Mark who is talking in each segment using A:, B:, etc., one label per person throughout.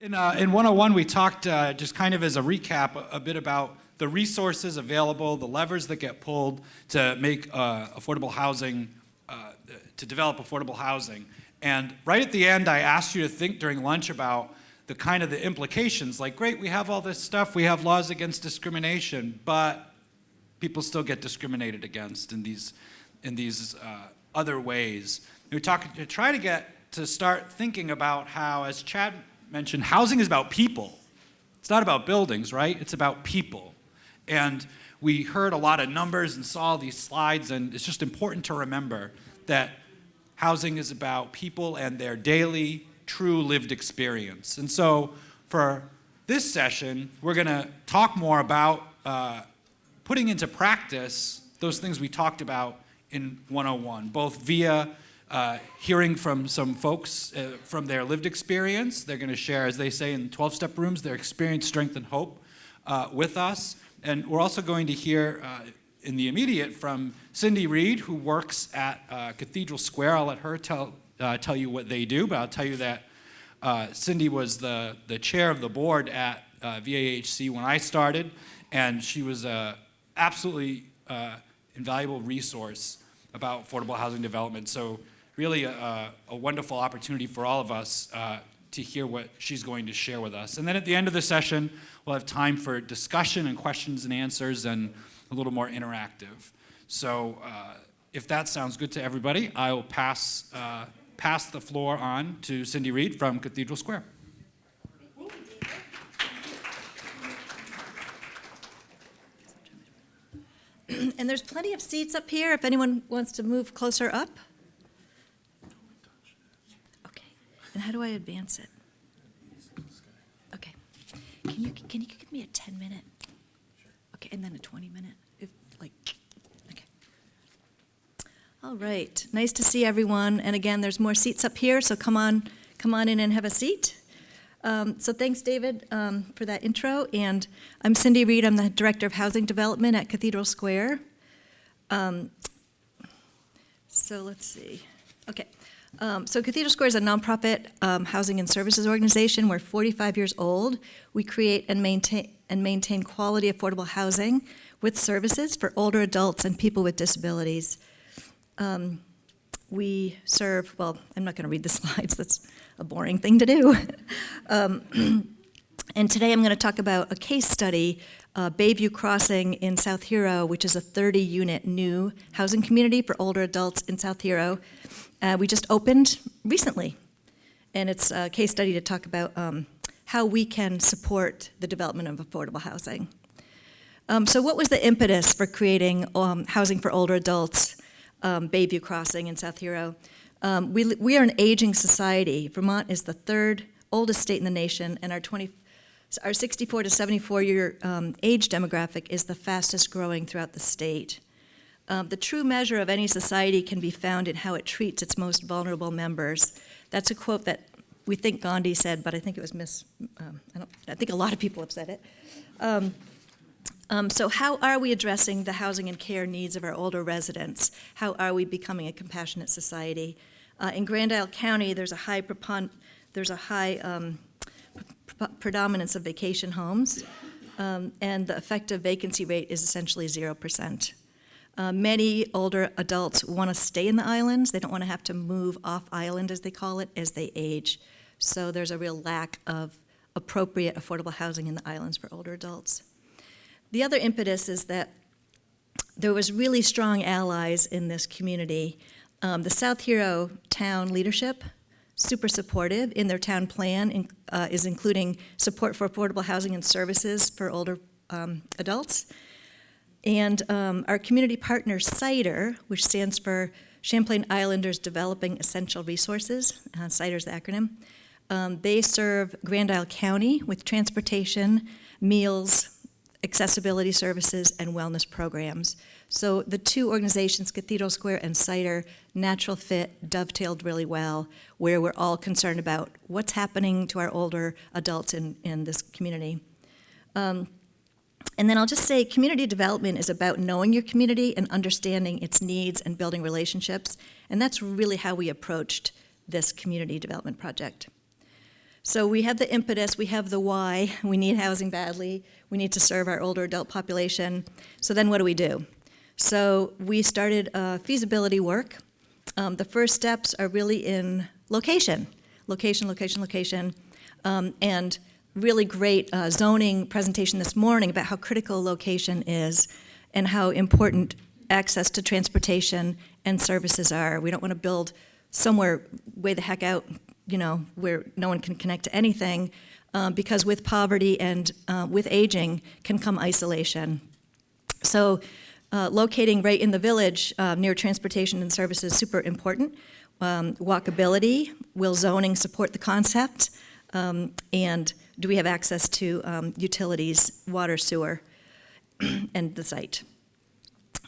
A: In, uh, in 101, we talked uh, just kind of as a recap a, a, bit about the resources available, the levers that get pulled to make uh, affordable housing, uh, to develop affordable housing. And right at the end, I asked you to think during lunch about the kind of the implications, like, great, we have all this stuff, we have laws against discrimination, but people still get discriminated against in these, in these uh, other ways. We talk, to try to get to start thinking about how, as Chad mentioned, housing is about people. It's not about buildings, right? It's about people. And we heard a lot of numbers and saw these slides, and it's just important to remember that housing is about people and their daily, true lived experience. And so for this session, we're going to talk more about uh, putting into practice those things we talked about in 101, both via uh, hearing from some folks uh, from their lived experience. They're going to share, as they say in 12-step rooms, their experience, strength, and hope uh, with us. And we're also going to hear uh, in the immediate from Cindy Reed, who works at uh, Cathedral Square. I'll let her tell, uh, tell you what they do, but I'll tell you that Cindy was the, the chair of the board at VAHC when I started, and she was an absolutely invaluable resource about affordable housing development. So really a, a, wonderful opportunity for all of us uh, to hear what she's going to share with us. And then at the end of the session, we'll have time for discussion and questions and answers and a little more interactive. So uh, if that sounds good to everybody, I will pass, uh, pass the floor on to Cindy Reed from Cathedral Square.
B: and there's plenty of seats up here if anyone wants to move closer up. And how do I advance it? Okay. Can you, can you give me a 10 minute? Okay, and then a 20 minute? If, like, okay. All right, nice to see everyone. And again, there's more seats up here, so come on, come on in and have a seat. Um, so thanks, David, um, for that intro. And I'm Cindy Reed. I'm the Director of Housing Development at Cathedral Square. Um, so let's see. Okay. Um, so Cathedral Square is a nonprofit um, housing and services organization. We're 45 years old. We create and maintain, and maintain quality affordable housing with services for older adults and people with disabilities. Um, we serve, well, I'm not going to read the slides. That's a boring thing to do. Um, and today I'm going to talk about a case study, uh, Bayview Crossing in South Hero, which is a 30-unit new housing community for older adults in South Hero uh, we just opened recently. And it's a case study to talk about um, how we can support the development of affordable housing. Um, so what was the impetus for creating um, housing for older adults, um, Bayview Crossing in South Hero? Um, we, we are an aging society. Vermont is the third oldest state in the nation, and our 20, our 64 to 74 year um, age demographic is the fastest growing throughout the state. Um, the true measure of any society can be found in how it treats its most vulnerable members. That's a quote that we think Gandhi said, but I think it was Miss, um, I, I, think a lot of people have said it. Um, um, so how are we addressing the housing and care needs of our older residents? How are we becoming a compassionate society? Uh, in Grand Isle County, there's a high, there's a high um, predominance of vacation homes, um, and the effective vacancy rate is essentially 0%. Uh, many older adults want to stay in the islands. They don't want to have to move off island, as they call it, as they age. So there's a real lack of appropriate affordable housing in the islands for older adults. The other impetus is that there was really strong allies in this community. Um, the South Hero town leadership, super supportive in their town plan, in, uh, is including support for affordable housing and services for older um, adults. And um, our community partner, CIDER, which stands for Champlain Islanders Developing Essential Resources, uh, CIDER's the acronym, um, they serve Grand Isle County with transportation, meals, accessibility services, and wellness programs. So the two organizations, Cathedral Square and CIDER, natural fit, dovetailed really well, where we're all concerned about what's happening to our older adults in, in this community. Um, and then I'll just say community development is about knowing your community and understanding its needs and building relationships. And that's really how we approached this community development project. So we have the impetus, we have the why, we need housing badly, we need to serve our older adult population. So then what do we do? So we started uh, feasibility work. Um, the first steps are really in location, location, location, location, um, and really great uh, zoning presentation this morning about how critical location is and how important access to transportation and services are. We don't want to build somewhere way the heck out, you know, where no one can connect to anything, um, because with poverty and uh, with aging can come isolation. So uh, locating right in the village uh, near transportation and services is super important. Um, walkability, will zoning support the concept? Um, and do we have access to um, utilities, water, sewer, and the site?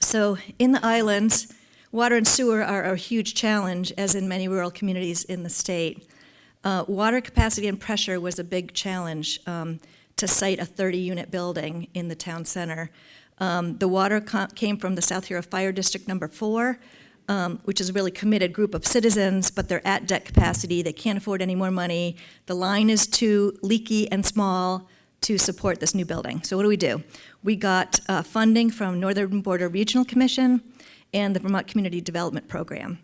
B: So in the islands, water and sewer are a huge challenge, as in many rural communities in the state. Uh, water capacity and pressure was a big challenge um, to site a 30-unit building in the town center. Um, the water came from the South Hero Fire District Number Four, um, which is a really committed group of citizens, but they're at debt capacity. They can't afford any more money. The line is too leaky and small to support this new building. So what do we do? We got uh, funding from Northern Border Regional Commission and the Vermont Community Development Program.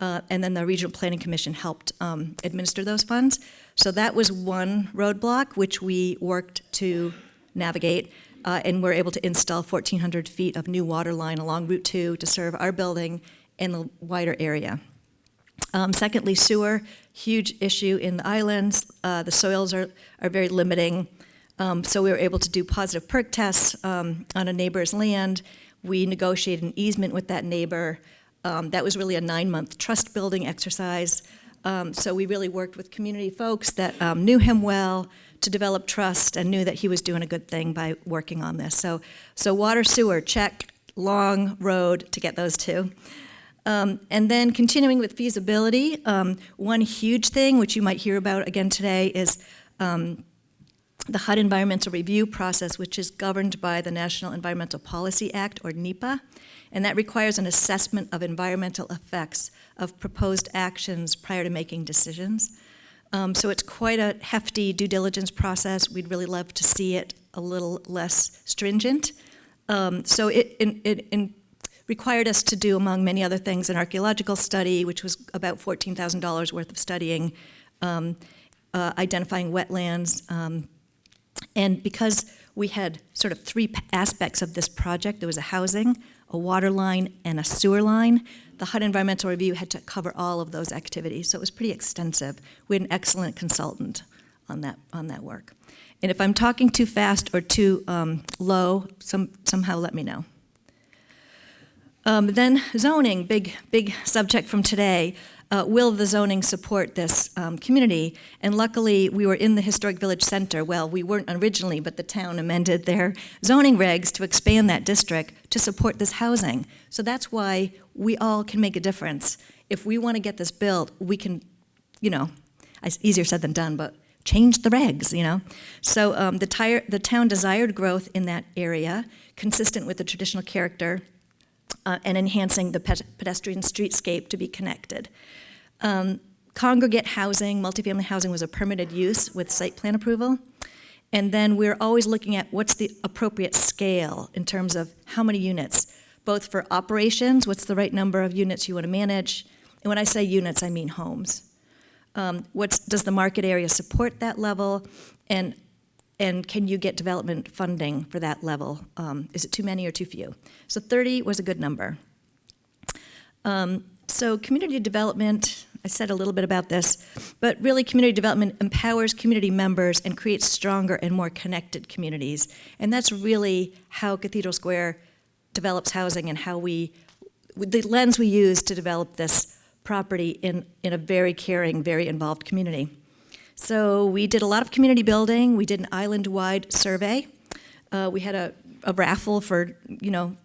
B: Uh, and then the Regional Planning Commission helped um, administer those funds. So that was one roadblock, which we worked to navigate, uh, and we're able to install 1,400 feet of new water line along Route 2 to serve our building and the wider area. Um, secondly, sewer, huge issue in the islands. Uh, the soils are, are very limiting. Um, so we were able to do positive perk tests um, on a neighbor's land. We negotiated an easement with that neighbor. Um, that was really a nine-month trust building exercise. Um, so we really worked with community folks that um, knew him well to develop trust and knew that he was doing a good thing by working on this. So, so water sewer check, long road to get those two. Um, and then continuing with feasibility, um, one huge thing which you might hear about again today is um, the HUD environmental review process, which is governed by the National Environmental Policy Act, or NEPA, and that requires an assessment of environmental effects of proposed actions prior to making decisions. Um, so it's quite a hefty due diligence process. We'd really love to see it a little less stringent. Um, so it, it, required us to do, among many other things, an archaeological study, which was about $14,000 worth of studying, um, uh, identifying wetlands, um, and because we had sort of three aspects of this project, there was a housing, a water line, and a sewer line, the HUD Environmental Review had to cover all of those activities, so it was pretty extensive. We had an excellent consultant on that, on that work. And if I'm talking too fast or too um, low, some, somehow let me know. Um, then zoning, big, big subject from today. Uh, will the zoning support this um, community? And luckily, we were in the Historic Village Center. Well, we weren't originally, but the town amended their zoning regs to expand that district to support this housing. So that's why we all can make a difference. If we want to get this built, we can, you know, it's easier said than done, but change the regs, you know? So um, the, the town desired growth in that area, consistent with the traditional character uh, and enhancing the pedestrian streetscape to be connected. Um, congregate housing, multifamily housing was a permitted use with site plan approval. And then we're always looking at what's the appropriate scale in terms of how many units, both for operations, what's the right number of units you want to manage, and when I say units, I mean homes. Um, does the market area support that level? And and can you get development funding for that level? Um, is it too many or too few? So 30 was a good number. Um, so community development, I said a little bit about this, but really community development empowers community members and creates stronger and more connected communities. And that's really how Cathedral Square develops housing and how we, the lens we use to develop this property in, in a very caring, very involved community. So we did a lot of community building. We did an island-wide survey. Uh, we had a, a raffle for, you know,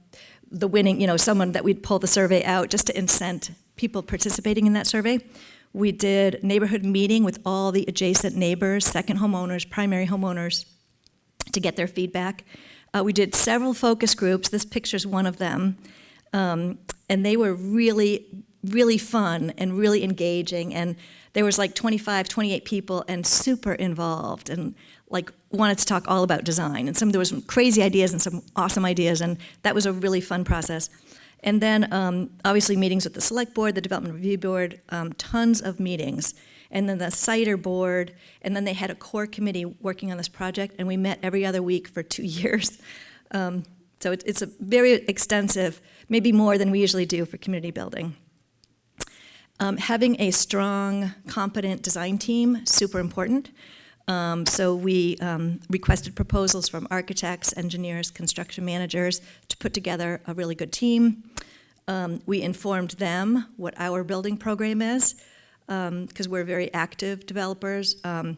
B: the winning, you know, someone that we'd pull the survey out just to incent people participating in that survey. We did neighborhood meeting with all the adjacent neighbors, second homeowners, primary homeowners, to get their feedback. Uh, we did several focus groups. This picture's one of them. Um, and they were really really fun and really engaging. And there was like 25, 28 people and super involved and like wanted to talk all about design. And some there was some crazy ideas and some awesome ideas, and that was a really fun process. And then um, obviously meetings with the select board, the development review board, um, tons of meetings. And then the CIDER board, and then they had a core committee working on this project, and we met every other week for two years. Um, so it, it's a very extensive, maybe more than we usually do for community building. Um, having a strong, competent design team, super important. Um, so we um, requested proposals from architects, engineers, construction managers to put together a really good team. Um, we informed them what our building program is, because we're very active developers, um,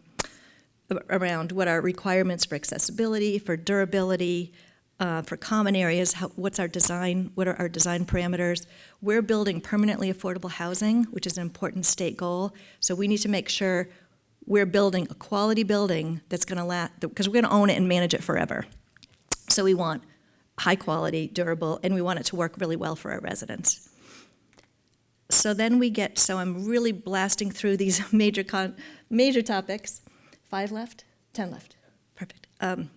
B: around what our requirements for accessibility, for durability, uh, for common areas, how, what's our design, what are our design parameters. We're building permanently affordable housing, which is an important state goal. So we need to make sure we're building a quality building that's going to last, because we're going to own it and manage it forever. So we want high quality, durable, and we want it to work really well for our residents. So then we get, so I'm really blasting through these major con, major topics. Five left? Ten left. Perfect. Um,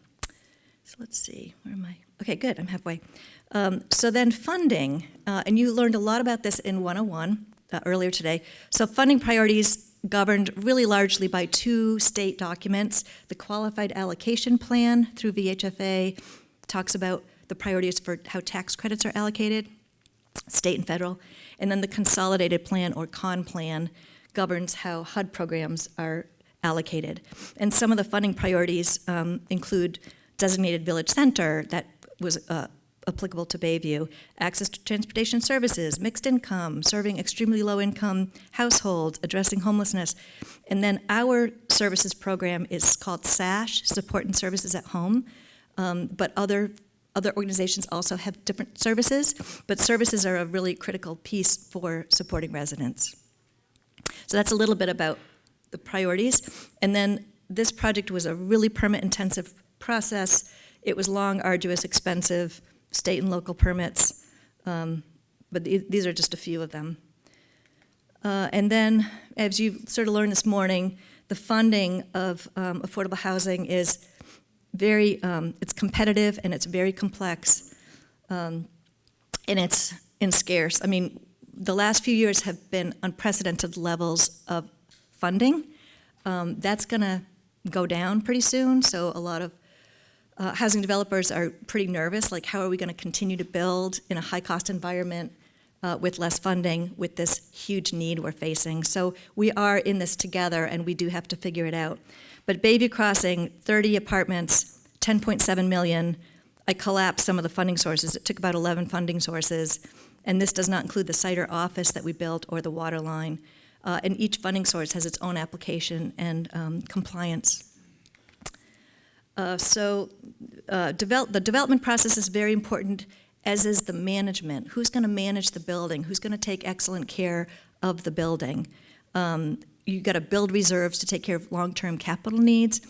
B: so let's see, where am I? Okay, good, I'm halfway. Um, so then funding, uh, and you learned a lot about this in 101 uh, earlier today. So funding priorities governed really largely by two state documents. The Qualified Allocation Plan through VHFA talks about the priorities for how tax credits are allocated, state and federal. And then the Consolidated Plan or CON Plan governs how HUD programs are allocated. And some of the funding priorities um, include designated village center that was uh, applicable to Bayview, access to transportation services, mixed income, serving extremely low income households, addressing homelessness. And then our services program is called SASH, Support and Services at Home. Um, but other other organizations also have different services, but services are a really critical piece for supporting residents. So that's a little bit about the priorities. And then this project was a really permit intensive process. It was long, arduous, expensive, state and local permits, um, but the- these are just a few of them. Uh, And then, as you sort of learned this morning, the funding of um, affordable housing is very, um, it's competitive and it's very complex, um, and it's in scarce. I mean, the last few years have been unprecedented levels of funding. Um, That's going to go down pretty soon, so a lot of uh, housing developers are pretty nervous, like how are we going to continue to build in a high-cost environment uh, with less funding, with this huge need we're facing? So we are in this together, and we do have to figure it out. But Bayview Crossing, 30 apartments, 10.7 million. I collapsed some of the funding sources. It took about 11 funding sources, and this does not include the CIDER office that we built or the water line. Uh, and each funding source has its own application and um, compliance uh, So uh, develop, the development process is very important, as is the management. Who's going to manage the building? Who's going to take excellent care of the building? Um, You've got to build reserves to take care of long-term capital needs.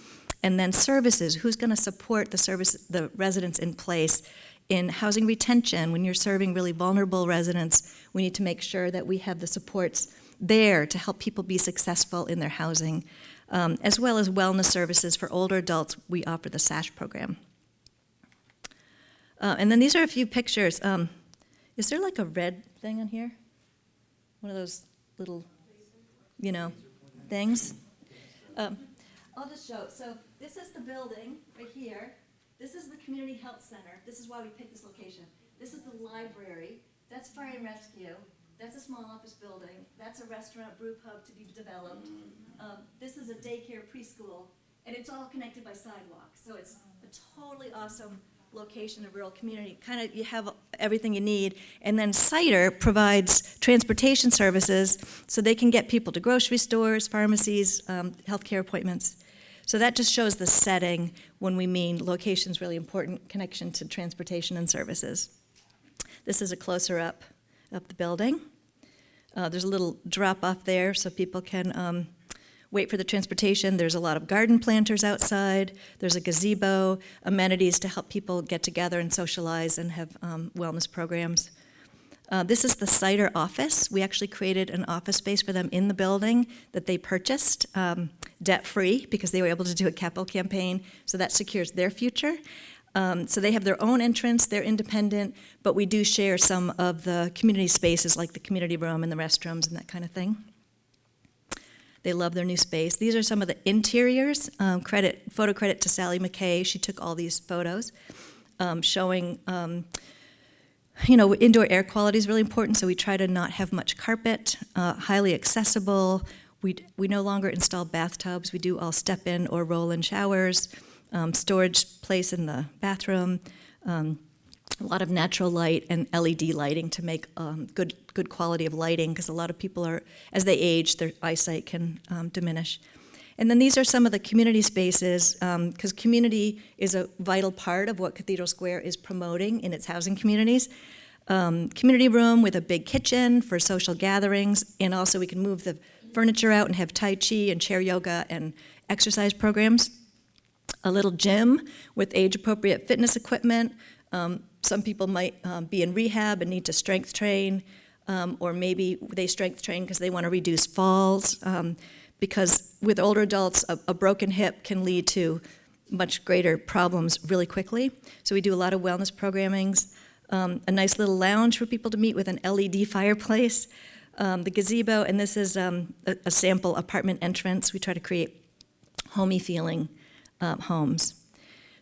B: And then services, who's going to support the service, the residents in place? In housing retention, when you're serving really vulnerable residents, we need to make sure that we have the supports there to help people be successful in their housing um, as well as wellness services for older adults. We offer the SASH program. Uh, and then these are a few pictures. Um, is there like a red thing on here? One of those little, you know, things? Um, I'll just show. So this is the building right here. This is the community health center. This is why we picked this location. This is the library. That's fire and rescue. That's a small office building. That's a restaurant brew pub to be developed. Um, this is a daycare preschool, and it's all connected by sidewalks. So it's a totally awesome location, a rural community. Kind of, you have everything you need. And then CIDER provides transportation services so they can get people to grocery stores, pharmacies, um, healthcare appointments. So that just shows the setting when we mean location's really important, connection to transportation and services. This is a closer up of the building. Uh, there's a little drop off there so people can um, wait for the transportation. There's a lot of garden planters outside. There's a gazebo, amenities to help people get together and socialize and have um, wellness programs. Uh, This is the Cider office. We actually created an office space for them in the building that they purchased, um, debt-free, because they were able to do a capital campaign, so that secures their future. Um, So they have their own entrance, they're independent, but we do share some of the community spaces, like the community room and the restrooms and that kind of thing. They love their new space. These are some of the interiors. Um, credit, photo credit to Sally McKay. She took all these photos um, showing, um, you know, indoor air quality is really important, so we try to not have much carpet, uh, highly accessible. We, we no longer install bathtubs. We do all step-in or roll-in showers, um, storage place in the bathroom, um, a lot of natural light and LED lighting to make um, good good quality of lighting because a lot of people are as they age their eyesight can um, diminish. And then these are some of the community spaces because community is a vital part of what Cathedral Square is promoting in its housing communities. Um, community room with a big kitchen for social gatherings, and also we can move the furniture out and have Tai Chi and chair yoga and exercise programs. A little gym with age-appropriate fitness equipment. Um, some people might um, be in rehab and need to strength train, um, or maybe they strength train because they want to reduce falls. Um, because with older adults, a, a broken hip can lead to much greater problems really quickly. So we do a lot of wellness programmings. Um, a nice little lounge for people to meet with an LED fireplace. Um, the gazebo, and this is um, a, a sample apartment entrance. We try to create homey feeling um, homes.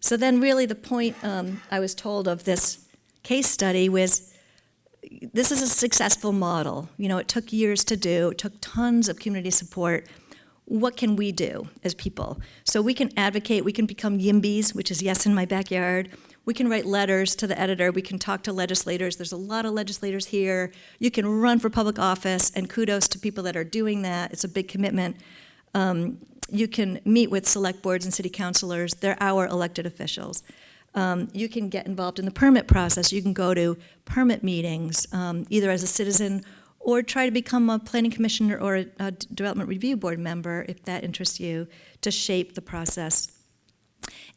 B: So then really the point um, I was told of this case study was this is a successful model. You know, it took years to do, it took tons of community support. What can we do as people? So we can advocate, we can become YIMBYs, which is yes in my backyard. We can write letters to the editor, we can talk to legislators. There's a lot of legislators here. You can run for public office, and kudos to people that are doing that. It's a big commitment. Um, you can meet with select boards and city councilors. They're our elected officials. Um, you can get involved in the permit process. You can go to permit meetings, um, either as a citizen or try to become a planning commissioner or a, a development review board member if that interests you to shape the process.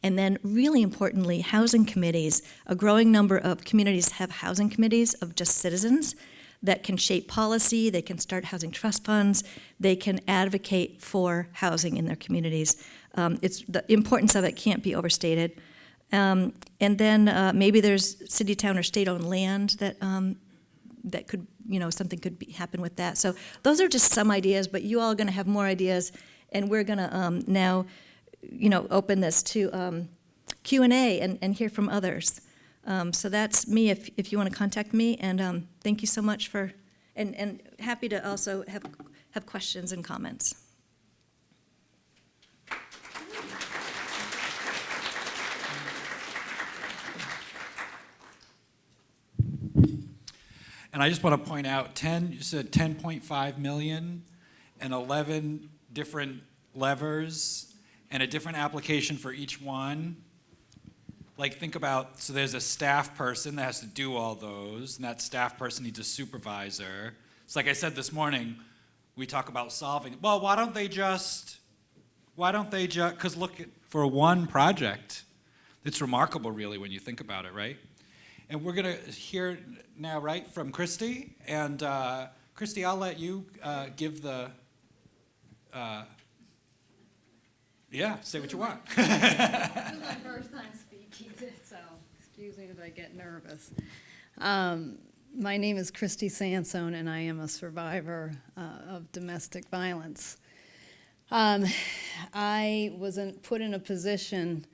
B: And then, really importantly, housing committees. A growing number of communities have housing committees of just citizens that can shape policy, they can start housing trust funds, they can advocate for housing in their communities. Um, it's, the importance of it can't be overstated. Um, and then uh, maybe there's city, town, or state-owned land that um, that could, you know, something could be, happen with that. So those are just some ideas, but you all are going to have more ideas, and we're going to um, now, you know, open this to um, Q and A and and hear from others. Um, so that's me. If if you want to contact me, and um, thank you so much for, and and happy to also have have questions and comments.
A: And I just want to point out, 10, you said 10.5 million and 11 different levers and a different application for each one. Like think about, so there's a staff person that has to do all those, and that staff person needs a supervisor. It's like I said this morning, we talk about solving, well, why don't they just, why don't they just, because look, at- for one project, it's remarkable really when you think about it, right? And we're going to hear now, right, from Christy. And uh, Christy, I'll let you uh, give the, uh, yeah, say what you want.
C: This is so excuse me if I get nervous. Um, My name is Christy Sansone, and I am a survivor uh, of domestic violence. Um, I was in- put in a position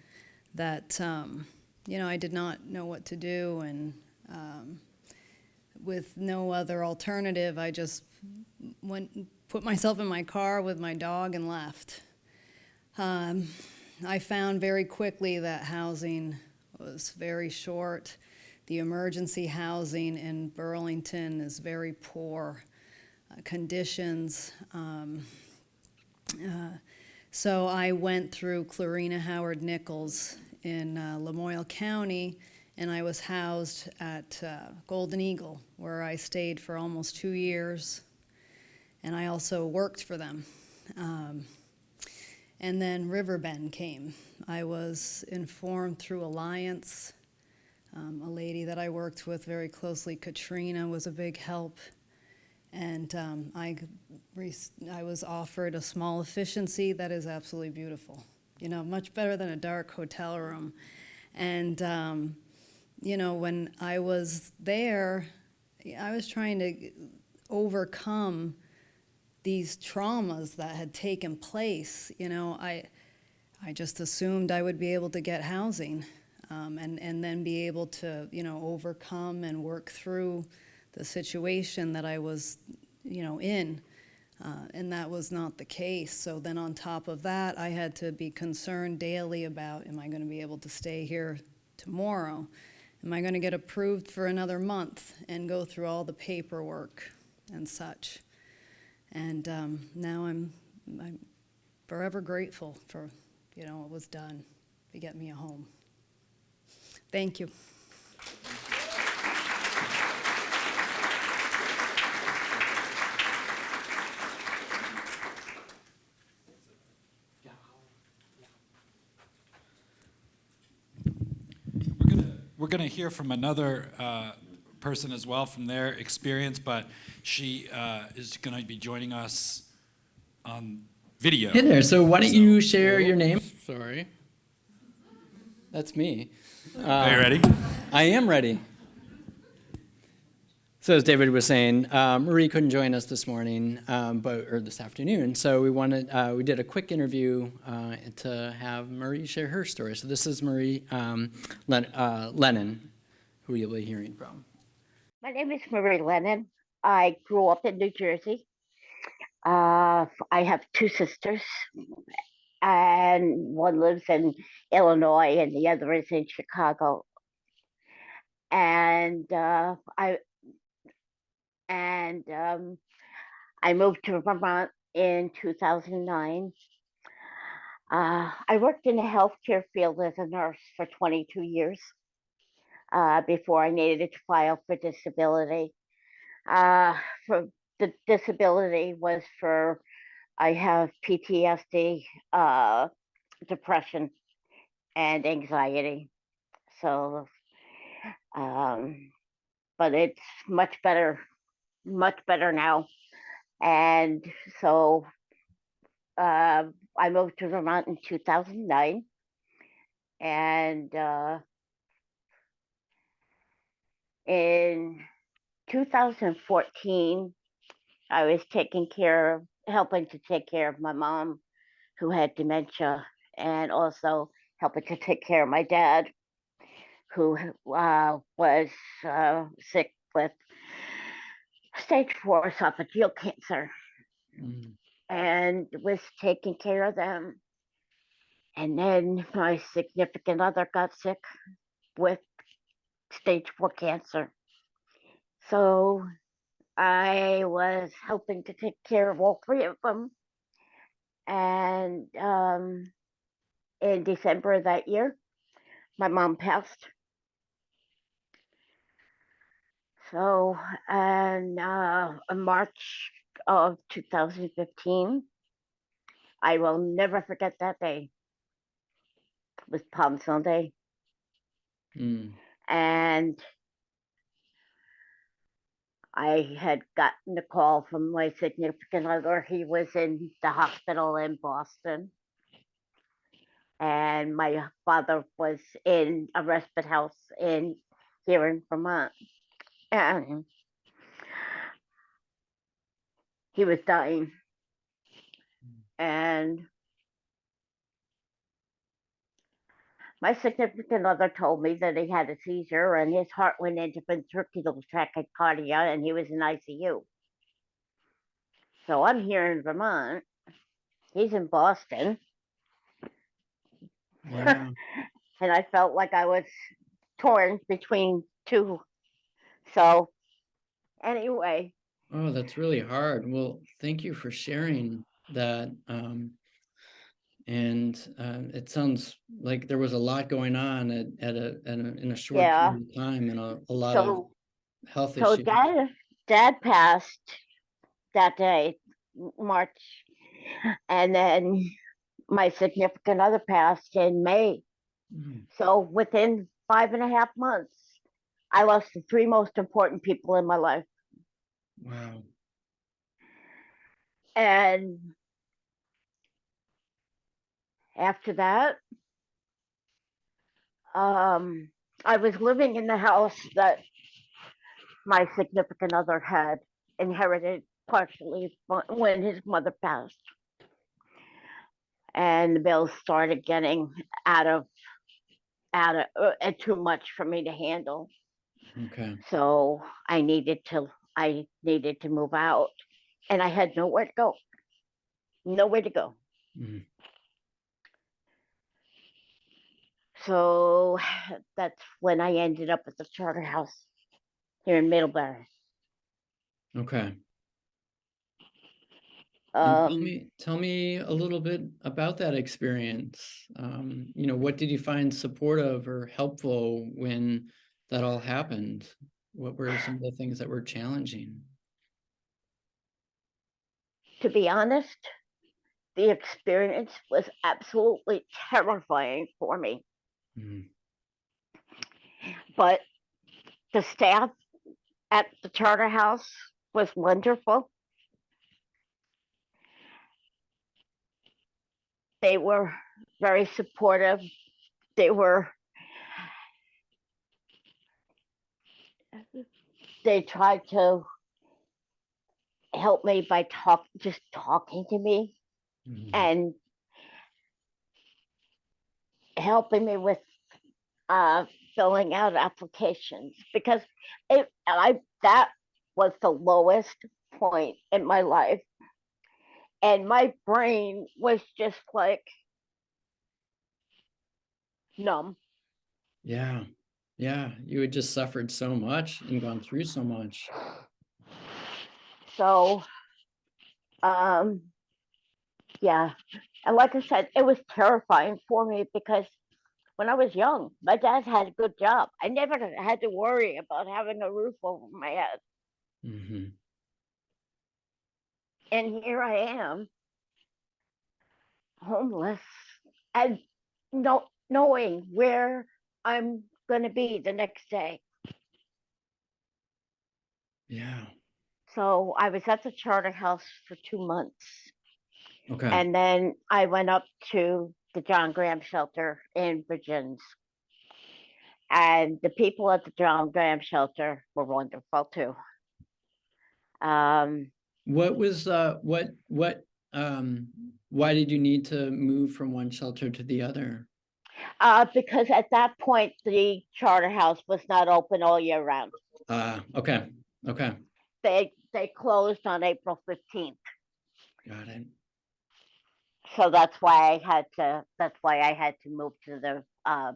C: that, um, you know, I did not know what to do, and um, with no other alternative, I just went, put myself in my car with my dog and left. Um, I found very quickly that housing was very short. The emergency housing in Burlington is very poor uh, conditions. Um, uh, so I went through Clarina Howard Nichols in uh, Lamoille County, and I was housed at uh, Golden Eagle, where I stayed for almost two years, and I also worked for them. Um, and then Riverbend came. I was informed through Alliance Um, a lady that I worked with very closely, Katrina, was a big help. And um, I, I was offered a small efficiency that is absolutely beautiful. You know, much better than a dark hotel room. And, um, you know, when I was there, I was trying to overcome these traumas that had taken place. You know, I, I just assumed I would be able to get housing um, and, and then be able to, you know, overcome and work through the situation that I was, you know, in. Uh, and that was not the case. So then on top of that, I had to be concerned daily about, am I going to be able to stay here tomorrow? Am I going to get approved for another month and go through all the paperwork and such? And um, now I'm, I'm forever grateful for, you know, what was done to get me a home. Thank you.
A: We're we're gonna hear from another uh, person as well from their experience, but she uh, is gonna be joining us on video.
D: Hey there. So why don't you
A: So-
D: share your name? Sorry. That's me.
A: Are you ready?
D: I am ready. So as David was saying, um, Marie couldn't join us this morning, um, but or this afternoon. So we wanted uh, we did a quick interview uh, to have Marie share her story. So this is Marie um, Len- uh, Lennon, who you'll be hearing from.
E: My name is Marie Lennon. I grew up in New Jersey. Uh, I have two sisters, and one lives in Illinois, and the other is in Chicago. And uh, I and um, I moved to Vermont in 2009. Uh, I worked in the healthcare field as a nurse for 22 years uh, before I needed to file for disability. Uh, for the disability was for I have PTSD, uh, depression, and anxiety. So, um, but it's much better, much better now. And so uh, I moved to Vermont in 2009. And uh, in 2014, I was taking care of, helping to take care of my mom who had dementia and also helping to take care of my dad who uh, was uh, sick with stage four esophageal cancer
D: Mm.
E: and was taking care of them. And then my significant other got sick with stage four cancer. So I was helping to take care of all three of them. And um, in December of that year, my mom passed. So, and uh, in March of 2015, I will never forget that day. It was Palm Sunday.
D: Mm.
E: And I had gotten a call from my significant other. He was in the hospital in Boston. And my father was in a respite house in here in Vermont. And he was dying. And my significant other told me that he had a seizure and his heart went into ventricular tachycardia and he was in ICU. So I'm here in Vermont. He's in Boston.
D: Wow.
E: and I felt like I was torn between two. So anyway,
D: Oh, that's really hard. Well, thank you for sharing that. Um, and um, it sounds like there was a lot going on at, at a, at a in a short
E: Yeah.
D: period of time and a, a lot of health
E: so
D: issues.
E: dad dad passed that day, March, and then my significant other passed in May.
D: Mm,
E: So within five and a half months, I lost the three most important people in my life.
D: Wow.
E: And after that, um, I was living in the house that my significant other had inherited partially when his mother passed. And the bills started getting out of, out of, uh, too much for me to handle.
D: Okay.
E: So I needed to, I needed to move out and I had nowhere to go. Nowhere to go.
D: Mhm.
E: So that's when I ended up at the charter house here in Middlebury.
D: Okay. And tell
E: Um,
D: me, tell me a little bit about that experience. Um, you know, what did you find supportive or helpful when that all happened? What were some of the things that were challenging?
E: to be honest, the experience was absolutely terrifying for me.
D: Mhm.
E: But the staff at the charter house was wonderful. They were very supportive. They were they tried to help me by talk just talking to me
D: Mhm.
E: and helping me with uh filling out applications because it I that was the lowest point in my life. And my brain was just like numb.
D: Yeah. Yeah. You had just suffered so much and gone through so much.
E: So um yeah. And like I said, it was terrifying for me because when I was young, my dad had a good job. I never had to worry about having a roof over my head.
D: hmm
E: and here I am, homeless, and no knowing where I'm gonna be the next day.
D: Yeah.
E: So I was at the charter house for two months,
D: Okay.
E: and then I went up to the John Graham shelter in Vergennes. And the people at the John Graham shelter were wonderful too. Um,
D: What was uh what what um why did you need to move from one shelter to the other?
E: uh, because at that point, the charter house was not open all year round.
D: Uh okay. Okay.
E: they they closed on April fifteenth.
D: Got it.
E: So that's why I had to, that's why I had to move to the, uh,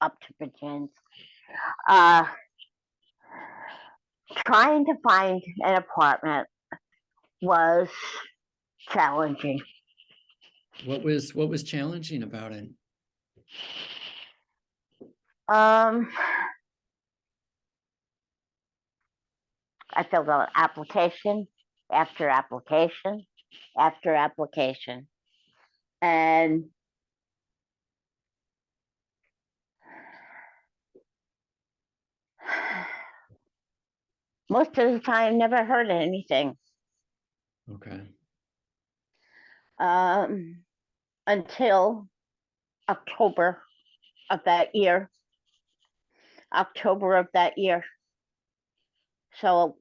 E: up to Vergennes. Uh, trying to find an apartment was challenging.
D: What was what was challenging about it?
E: Um, I filled out application after application after application. And most of the time, never heard anything.
D: Okay.
E: um, until October of that year. October of that year. So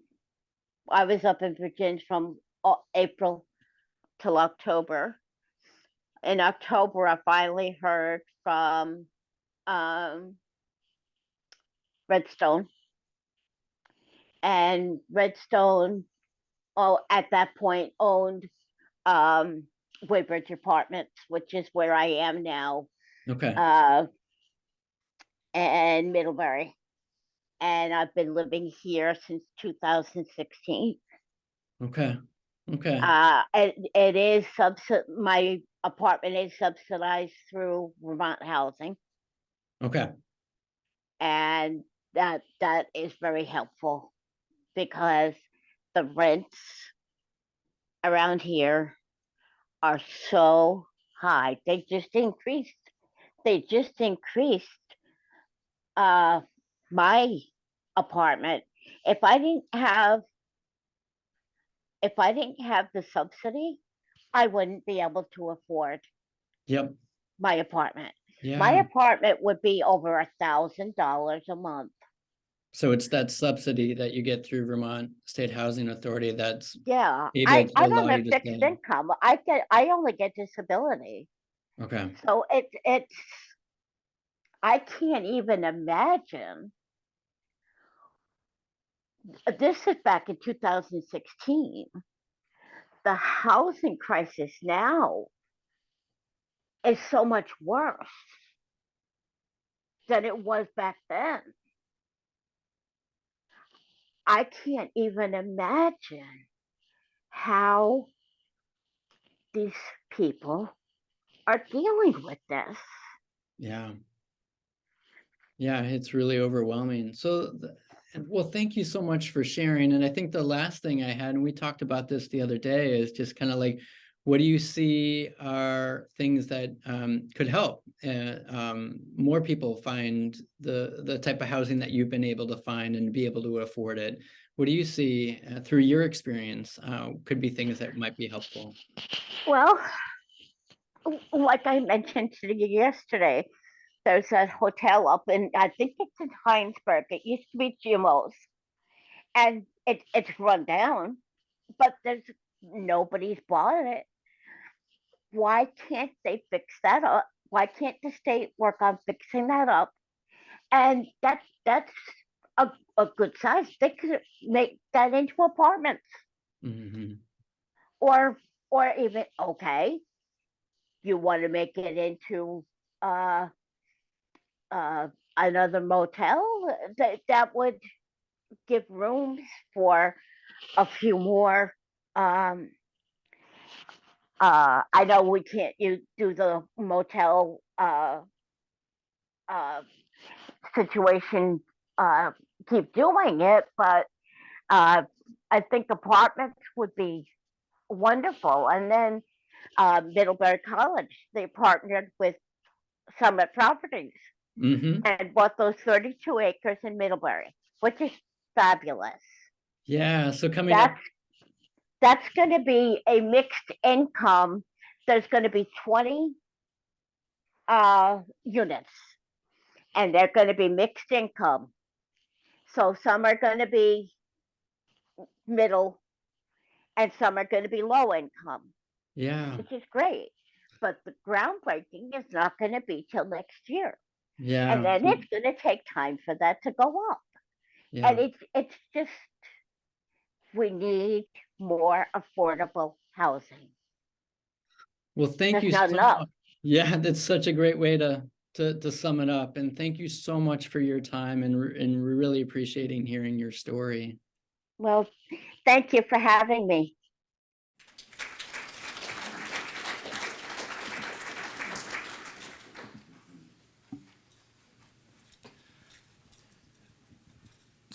E: I was up in Vergennes from April till October. In October, I finally heard from um, Redstone. And Redstone, oh, at that point owned um Woodbridge Apartments, which is where I am now,
D: Okay.
E: uh, and Middlebury. And I've been living here since two thousand sixteen.
D: Okay. Okay.
E: Uh, it, it is subsid, my apartment is subsidized through Vermont Housing,
D: Okay.
E: and that, that is very helpful. Because the rents around here are so high, they just increased, they just increased. Uh, my apartment, if I didn't have if I didn't have the subsidy, I wouldn't be able to afford
D: Yep.
E: my apartment.
D: Yeah.
E: My apartment would be over a thousand dollars a month.
D: So it's that subsidy that you get through Vermont State Housing Authority that's,
E: Yeah, I, I don't have fixed income. I get, I only get disability.
D: okay.
E: So it's, it's, I can't even imagine. This is back in two thousand sixteen. The housing crisis now is so much worse than it was back then. I can't even imagine how these people are dealing with this.
D: Yeah. Yeah, it's really overwhelming. So, well, thank you so much for sharing. And I think the last thing I had, and we talked about this the other day, is just kind of like, what do you see are things that um, could help uh, um, more people find the the type of housing that you've been able to find and be able to afford it? What do you see uh, through your experience uh, could be things that might be helpful?
E: Well, like I mentioned yesterday, there's a hotel up in, I think it's in Hinesburg. It used to be Jimo's. And it, it's run down, but there's, nobody's bought it. Why can't they fix that up? Why can't the state work on fixing that up? And that's, that's a, a good size. They could make that into apartments
D: hmm
E: or or even okay you want to make it into uh uh another motel that that would give rooms for a few more um uh i know we can't you do the motel uh uh situation uh keep doing it but uh i think apartments would be wonderful. And then uh, Middlebury College, they partnered with Summit Properties
D: hmm
E: and bought those 32 acres in Middlebury, which is fabulous.
D: Yeah. So coming up,
E: That's that's going to be a mixed income. There's going to be 20 uh, units, and they're going to be mixed income. So some are going to be middle, and some are going to be low income.
D: yeah,
E: which is great. But the groundbreaking is not going to be till next year,
D: yeah.
E: and then it's going to take time for that to go up.
D: yeah.
E: And it's it's just we need more affordable housing.
D: Well, thank
E: There's
D: you so
E: enough.
D: much. Yeah, that's such a great way to to to sum it up. And thank you so much for your time and and really appreciating hearing your story.
E: Well, thank you for having me.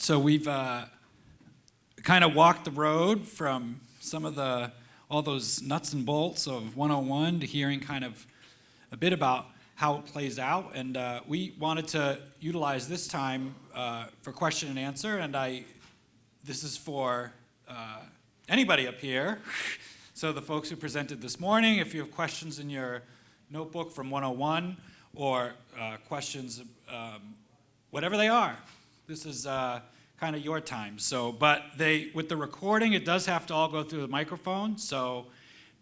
A: So we've uh, kind of walked the road from some of the, all those nuts and bolts of 101 to hearing kind of a bit about how it plays out. And uh, we wanted to utilize this time uh, for question and answer. And I, this is for uh, anybody up here. So the folks who presented this morning, if you have questions in your notebook from 101 or uh, questions, um, whatever they are, this is uh, kind of your time. So, but they, with the recording, it does have to all go through the microphone. So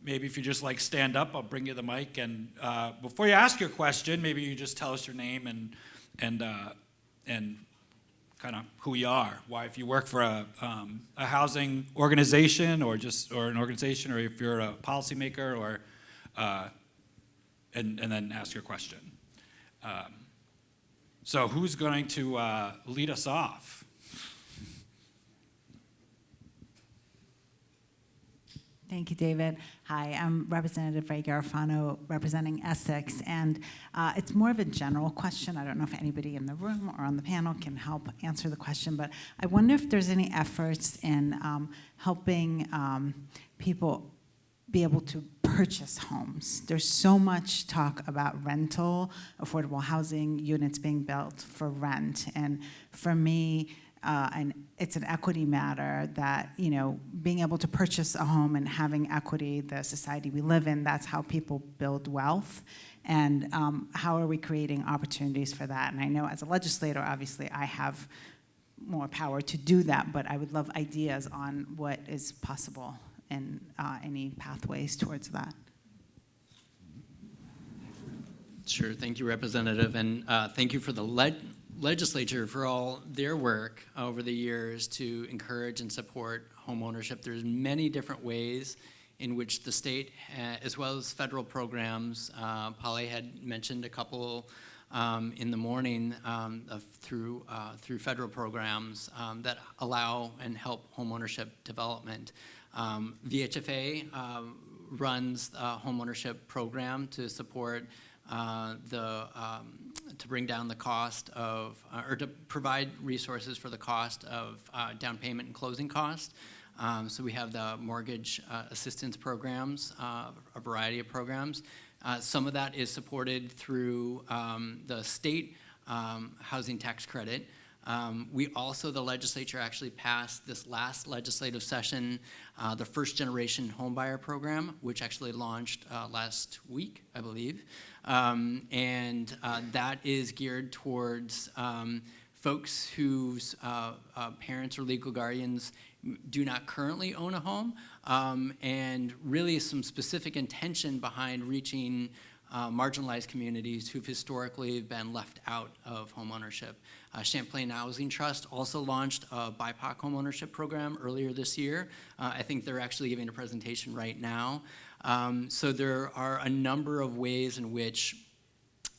A: maybe if you just like stand up, I'll bring you the mic. And uh, before you ask your question, maybe you just tell us your name and, and, uh, and kind of who you are. Why, if you work for a, um, a housing organization or just, or an organization, or if you're a policymaker or, uh, and, and then ask your question. Um, so who's going to uh, lead us off?
F: Thank you, David. Hi, I'm Representative Rey Garofano, representing Essex, and uh, it's more of a general question. I don't know if anybody in the room or on the panel can help answer the question, but I wonder if there's any efforts in um, helping um, people be able to purchase homes. There's so much talk about rental, affordable housing units being built for rent, and for me, uh, and it's an equity matter that, you know, being able to purchase a home and having equity, the society we live in, that's how people build wealth. And um, how are we creating opportunities for that? And I know as a legislator, obviously, I have more power to do that, but I would love ideas on what is possible and uh, any pathways towards that.
D: Sure, thank you, Representative, and uh, thank you for the leg- legislature for all their work over the years to encourage and support homeownership. There's many different ways in which the state, uh, as well as federal programs, uh, Polly had mentioned a couple um, in the morning um, of, through, uh, through federal programs um, that allow and help homeownership development. Um, VHFA um, runs a homeownership program to support uh, the, um, to bring down the cost of, uh, or to provide resources for the cost of uh, down payment and closing costs. Um, so we have the mortgage uh, assistance programs, uh, a variety of programs. Some of that is supported through um, the state um, housing tax credit. Um, we also, the legislature actually passed this last legislative session, uh, the first generation homebuyer program, which actually launched uh, last week, I believe. Um, and uh, that is geared towards um, folks whose uh, uh, parents or legal guardians do not currently own a home, um, and really some specific intention behind reaching uh, marginalized communities who've historically been left out of homeownership. Uh, Champlain Housing Trust also launched a BIPOC homeownership program earlier this year. Uh, I think they're actually giving a presentation right now. Um, so there are a number of ways in which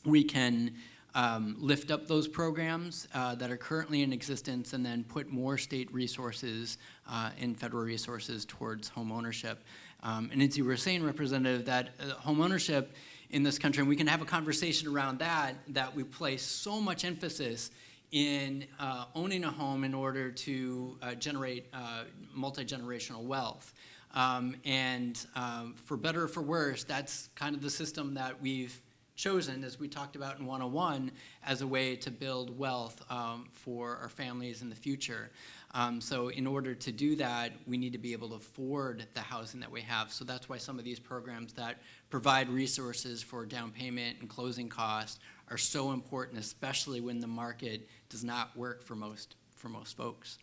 D: we can um, lift up those programs uh, that are currently in existence and then put more state resources uh, and federal resources towards home ownership. Um, and as you were saying, Representative, that uh, home ownership in this country, and we can have a conversation around that, that we place so much emphasis in uh, owning a home in order to uh, generate uh, multi-generational wealth. Um, and um, for better or for worse, that's kind of the system that we've chosen, as we talked about in 101, as a way to build wealth um, for our families in the future. Um, so in order to do that, we need to be able to afford the housing that we have. So that's why some of these programs that provide resources for down payment and closing costs are so important, especially when the market does not work for most, for most folks.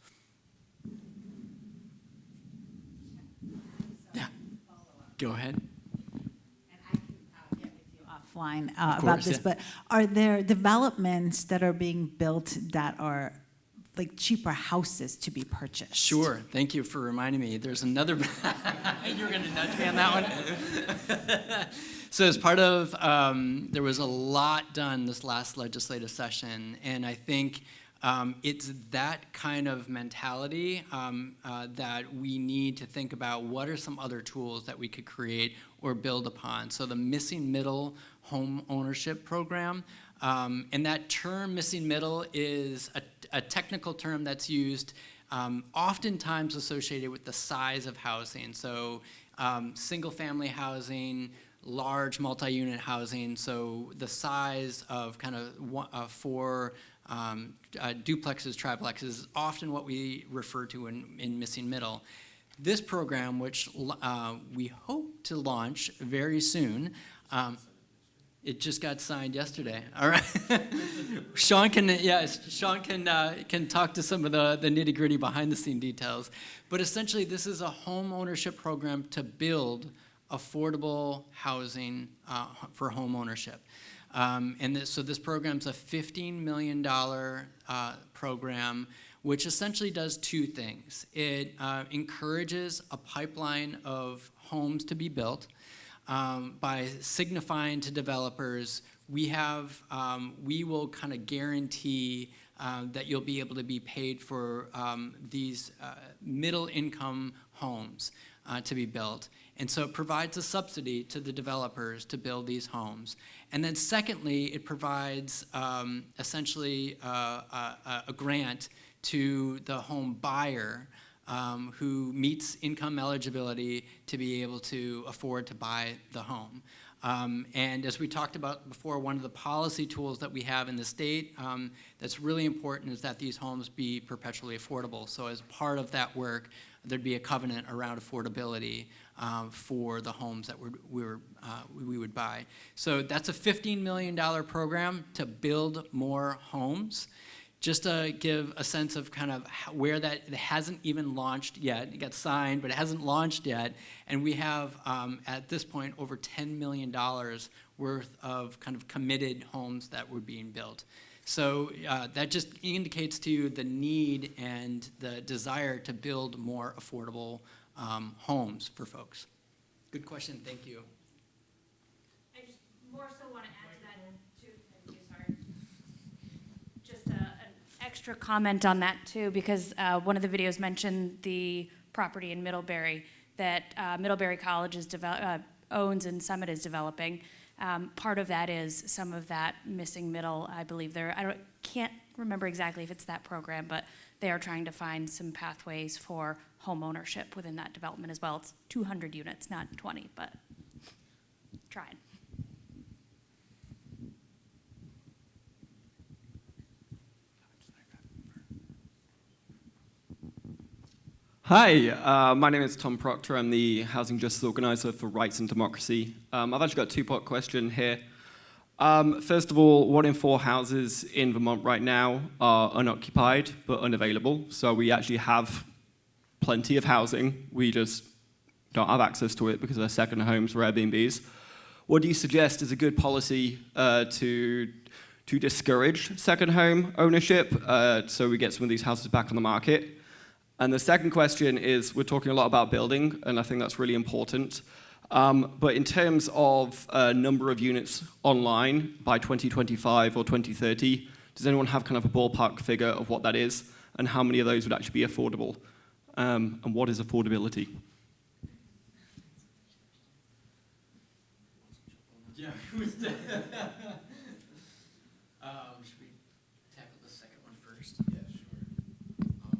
D: Go ahead.
F: And I can get with you offline uh,
D: Of
F: about this,
D: yeah.
F: but are there developments that are being built that are like cheaper houses to be purchased?
D: Sure, thank you for reminding me. There's another, you were gonna nudge me on that one? So as part of, um, there was a lot done this last legislative session, and I think um, it's that kind of mentality um, uh, that we need to think about what are some other tools that we could create or build upon. So the missing middle home ownership program, um, and that term missing middle is a, a technical term that's used um, oftentimes associated with the size of housing. So um, single family housing, large multi-unit housing, so the size of kind of one, uh, four um, uh, duplexes, triplexes, is often what we refer to in, in missing middle. This program, which uh, we hope to launch very soon, um, it just got signed yesterday. All right. Sean can, yes, Sean can, uh, can talk to some of the, the nitty gritty behind the scene details. But essentially, this is a home ownership program to build affordable housing uh, for home ownership. Um, and this, so this program's a $15 million uh, program which essentially does two things. It uh, encourages a pipeline of homes to be built um, by signifying to developers, we have, um, we will kind of guarantee uh, that you'll be able to be paid for um, these uh, middle income homes uh, to be built. And so it provides a subsidy to the developers to build these homes. And then secondly, it provides um, essentially uh, a, a grant to the home buyer um, who meets income eligibility to be able to afford to buy the home. Um, and as we talked about before, one of the policy tools that we have in the state um, that's really important is that these homes be perpetually affordable. So as part of that work, there'd be a covenant around affordability um, for the homes that we're, we, were, uh, we would buy. So that's a $15 million program to build more homes. Just to give a sense of kind of where that, it hasn't even launched yet. It got signed, but it hasn't launched yet. And we have, um, at this point, over $10 million worth of kind of committed homes that were being built. So uh, that just indicates to you the need and the desire to build more affordable um, homes for folks. Good question, thank you.
G: I just more so want to add to that too, thank you, sorry. Just a, an extra comment on that too, because uh, one of the videos mentioned the property in Middlebury that uh, Middlebury College is uh, owns and Summit is developing. Um, part of that is some of that missing middle, I believe there, I don't, can't remember exactly if it's that program, but they are trying to find some pathways for home ownership within that development as well. It's 200 units, not 20, but trying.
H: Hi, uh, my name is Tom Proctor. I'm the Housing Justice Organizer for Rights and Democracy. Um, I've actually got a two-part question here. Um, first of all, one in four houses in Vermont right now are unoccupied but unavailable. So we actually have plenty of housing. We just don't have access to it because they're second homes or Airbnbs. What do you suggest is a good policy uh, to, to discourage second home ownership uh, so we get some of these houses back on the market? And the second question is, we're talking a lot about building, and I think that's really important. Um, but in terms of uh, number of units online by 2025 or 2030, does anyone have kind of a ballpark figure of what that is, and how many of those would actually be affordable? Um, and what is affordability?
D: Yeah, who's that? um, should we tackle the second one first? Yeah, sure.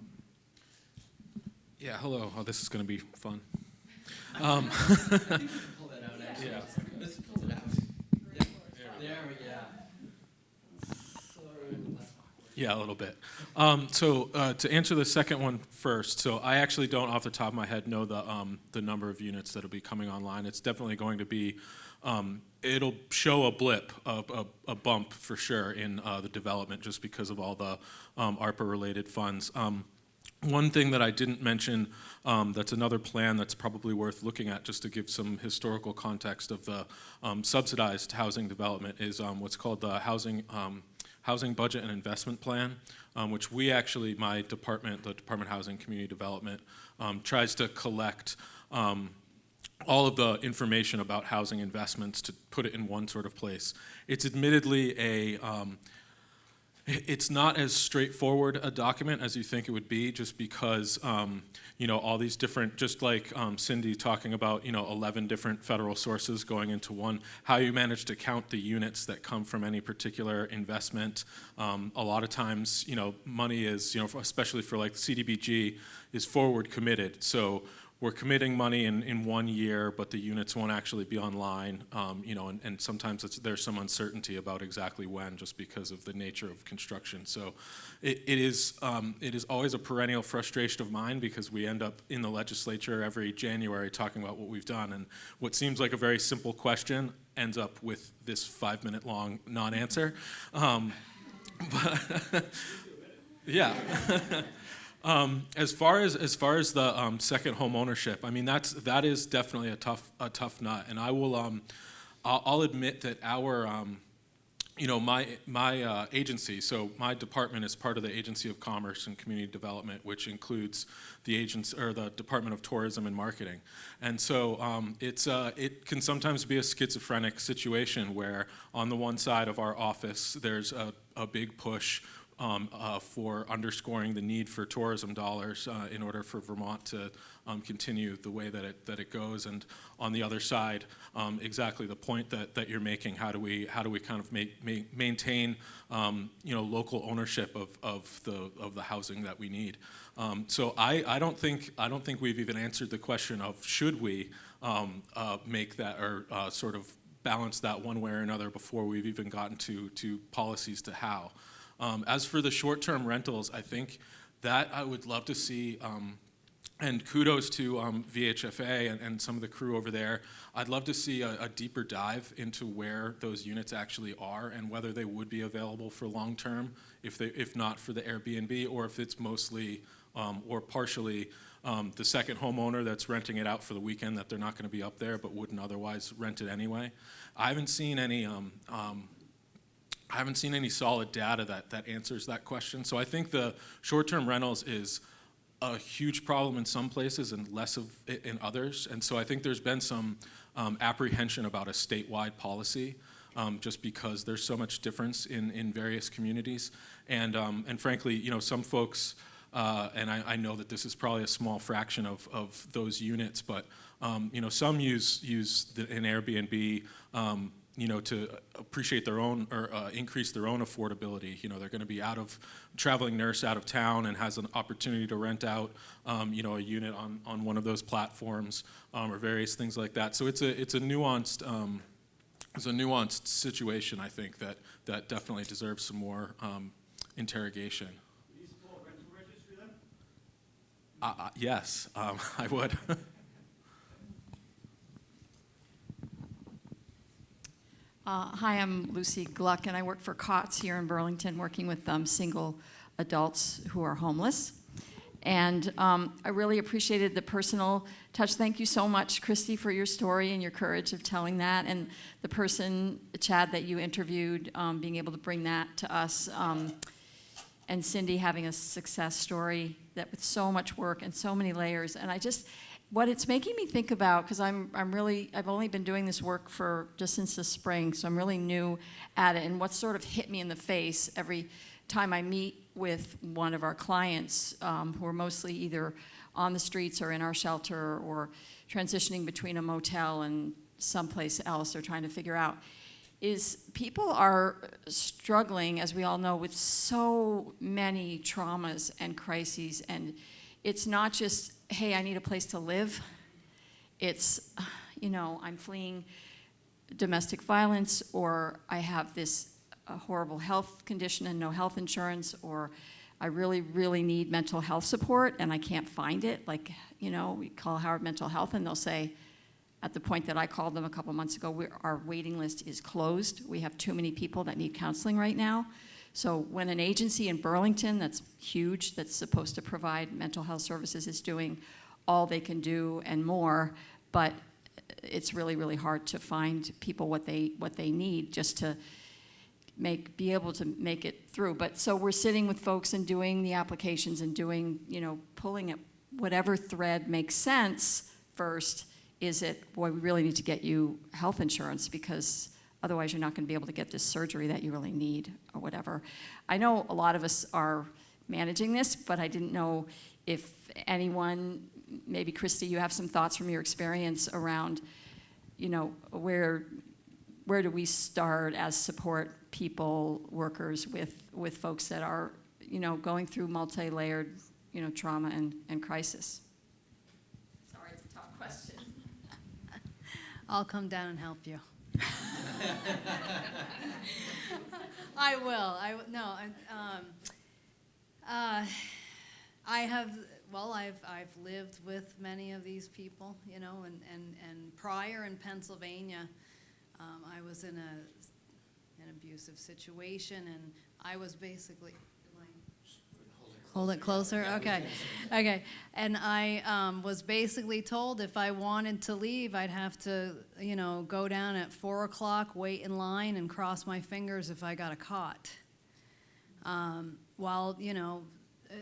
I: Yeah, hello. Oh, this is going to be fun. Um,
D: pull that out actually.
I: Yeah.
D: Let's pull it out. There, there we go. Sorry.
I: yeah, a little bit. Um, so uh, to answer the second one first, so I actually don't, off the top of my head, know the um, the number of units that'll be coming online. It's definitely going to be. Um, it'll show a blip, a, a, a bump for sure in uh, the development, just because of all the um, ARPA-related funds. One thing that I didn't mention, um, that's another plan that's probably worth looking at just to give some historical context of the um, subsidized housing development is um, what's called the Housing, um, Housing Budget and Investment Plan, um, which we actually, my department, the Department of Housing and Community Development, um, tries to collect all of the information about housing investments to put it in one sort of place. It's admittedly a, it's not as straightforward a document as you think it would be, just because, um, you know, all these different, just like um, Cindy talking about, you know, 11 different federal sources going into one, how you manage to count the units that come from any particular investment. Um, a lot of times, you know, money is, you know, especially for like CDBG, is forward committed. So we're committing money in, in one year, but the units won't actually be online, um, you know, and, and sometimes there's some uncertainty about exactly when, just because of the nature of construction. So it, it is, um, it is always a perennial frustration of mine because we end up in the legislature every January talking about what we've done, and what seems like a very simple question ends up with this five-minute long non-answer. Um, but yeah. Um, as far as as far as the um, second home ownership, I mean that's that is definitely a tough a tough nut, and I will um, I'll, admit that our um, you know my my uh, agency, so my department is part of the Agency of Commerce and Community Development, which includes the agents or the Department of Tourism and Marketing, and so um, it's uh, it can sometimes be a schizophrenic situation where on the one side of our office there's a, a big push um, uh, for underscoring the need for tourism dollars uh, in order for Vermont to um, continue the way that it that it goes. And on the other side, um, exactly the point that, that you're making. How do we how do we kind of make, make, maintain um, you know local ownership of, of the of the housing that we need? Um, so I, I don't think I don't think we've even answered the question of should we um, uh, make that or uh, sort of balance that one way or another before we've even gotten to, to policies to how. Um, as for the short-term rentals, I think that I would love to see, um, and kudos to um, VHFA and, and some of the crew over there. I'd love to see a, a deeper dive into where those units actually are and whether they would be available for long-term, if, they, if not for the Airbnb, or if it's mostly um, or partially um, the second homeowner that's renting it out for the weekend that they're not going to be up there but wouldn't otherwise rent it anyway. I haven't seen any um, um, I haven't seen any solid data that, that answers that question. So I think the short-term rentals is a huge problem in some places and less of it in others. And so I think there's been some um, apprehension about a statewide policy um, just because there's so much difference in, in various communities. And, um, and frankly, you know, some folks, uh, and I, I know that this is probably a small fraction of, of those units, but um, you know, some use, use the, an Airbnb um, you know, to appreciate their own or uh, increase their own affordability. You know, they're going to be out of traveling nurse out of town and has an opportunity to rent out, um, you know, a unit on, on one of those platforms um, or various things like that. So it's a it's a nuanced um, it's a nuanced situation. I think that that definitely deserves some more um, interrogation. Uh, uh, yes, um, I would.
J: Uh, hi, I'm Lucy Gluck, and I work for COTS here in Burlington, working with um, single adults who are homeless. And um, I really appreciated the personal touch. Thank you so much, Christy, for your story and your courage of telling that. And the person, Chad, that you interviewed, um, being able to bring that to us. Um, and Cindy having a success story that with so much work and so many layers. And I just, what it's making me think about, because I'm, I'm really, I've only been doing this work for just since the spring, so I'm really new at it. And what sort of hit me in the face every time I meet with one of our clients um, who are mostly either on the streets or in our shelter or transitioning between a motel and someplace else they're trying to figure out is people are struggling, as we all know, with so many traumas and crises. And it's not just hey, I need a place to live. It's, you know, I'm fleeing domestic violence, or I have this uh, horrible health condition and no health insurance, or I really, really need mental health support and I can't find it. Like, you know, we call Howard Mental Health and they'll say, at the point that I called them a couple months ago, our waiting list is closed. We have too many people that need counseling right now. So when an agency in Burlington that's huge, that's supposed to provide mental health services is doing all they can do and more, but it's really, really hard to find people what they, what they need just to make, be able to make it through. But so we're sitting with folks and doing the applications and doing, you know, pulling at whatever thread makes sense first. Is it, boy, we really need to get you health insurance because Otherwise, you're not going to be able to get this surgery that you really need or whatever. I know a lot of us are managing this, but I didn't know if anyone, maybe Christy, you have some thoughts from your experience around, you know, where where do we start as support people, workers with with folks that are, you know, going through multi-layered, you know, trauma and, and crisis? Sorry, it's a tough question.
C: I'll come down and help you. I will. I no. I, um, uh, I have. Well, I've I've lived with many of these people, you know, and and and prior in Pennsylvania, um, I was in a an abusive situation, and I was basically Hold it closer? Okay. Okay. And I um, was basically told if I wanted to leave, I'd have to, you know, go down at 4 o'clock, wait in line, and cross my fingers if I got a cot. Um, while, you know, uh,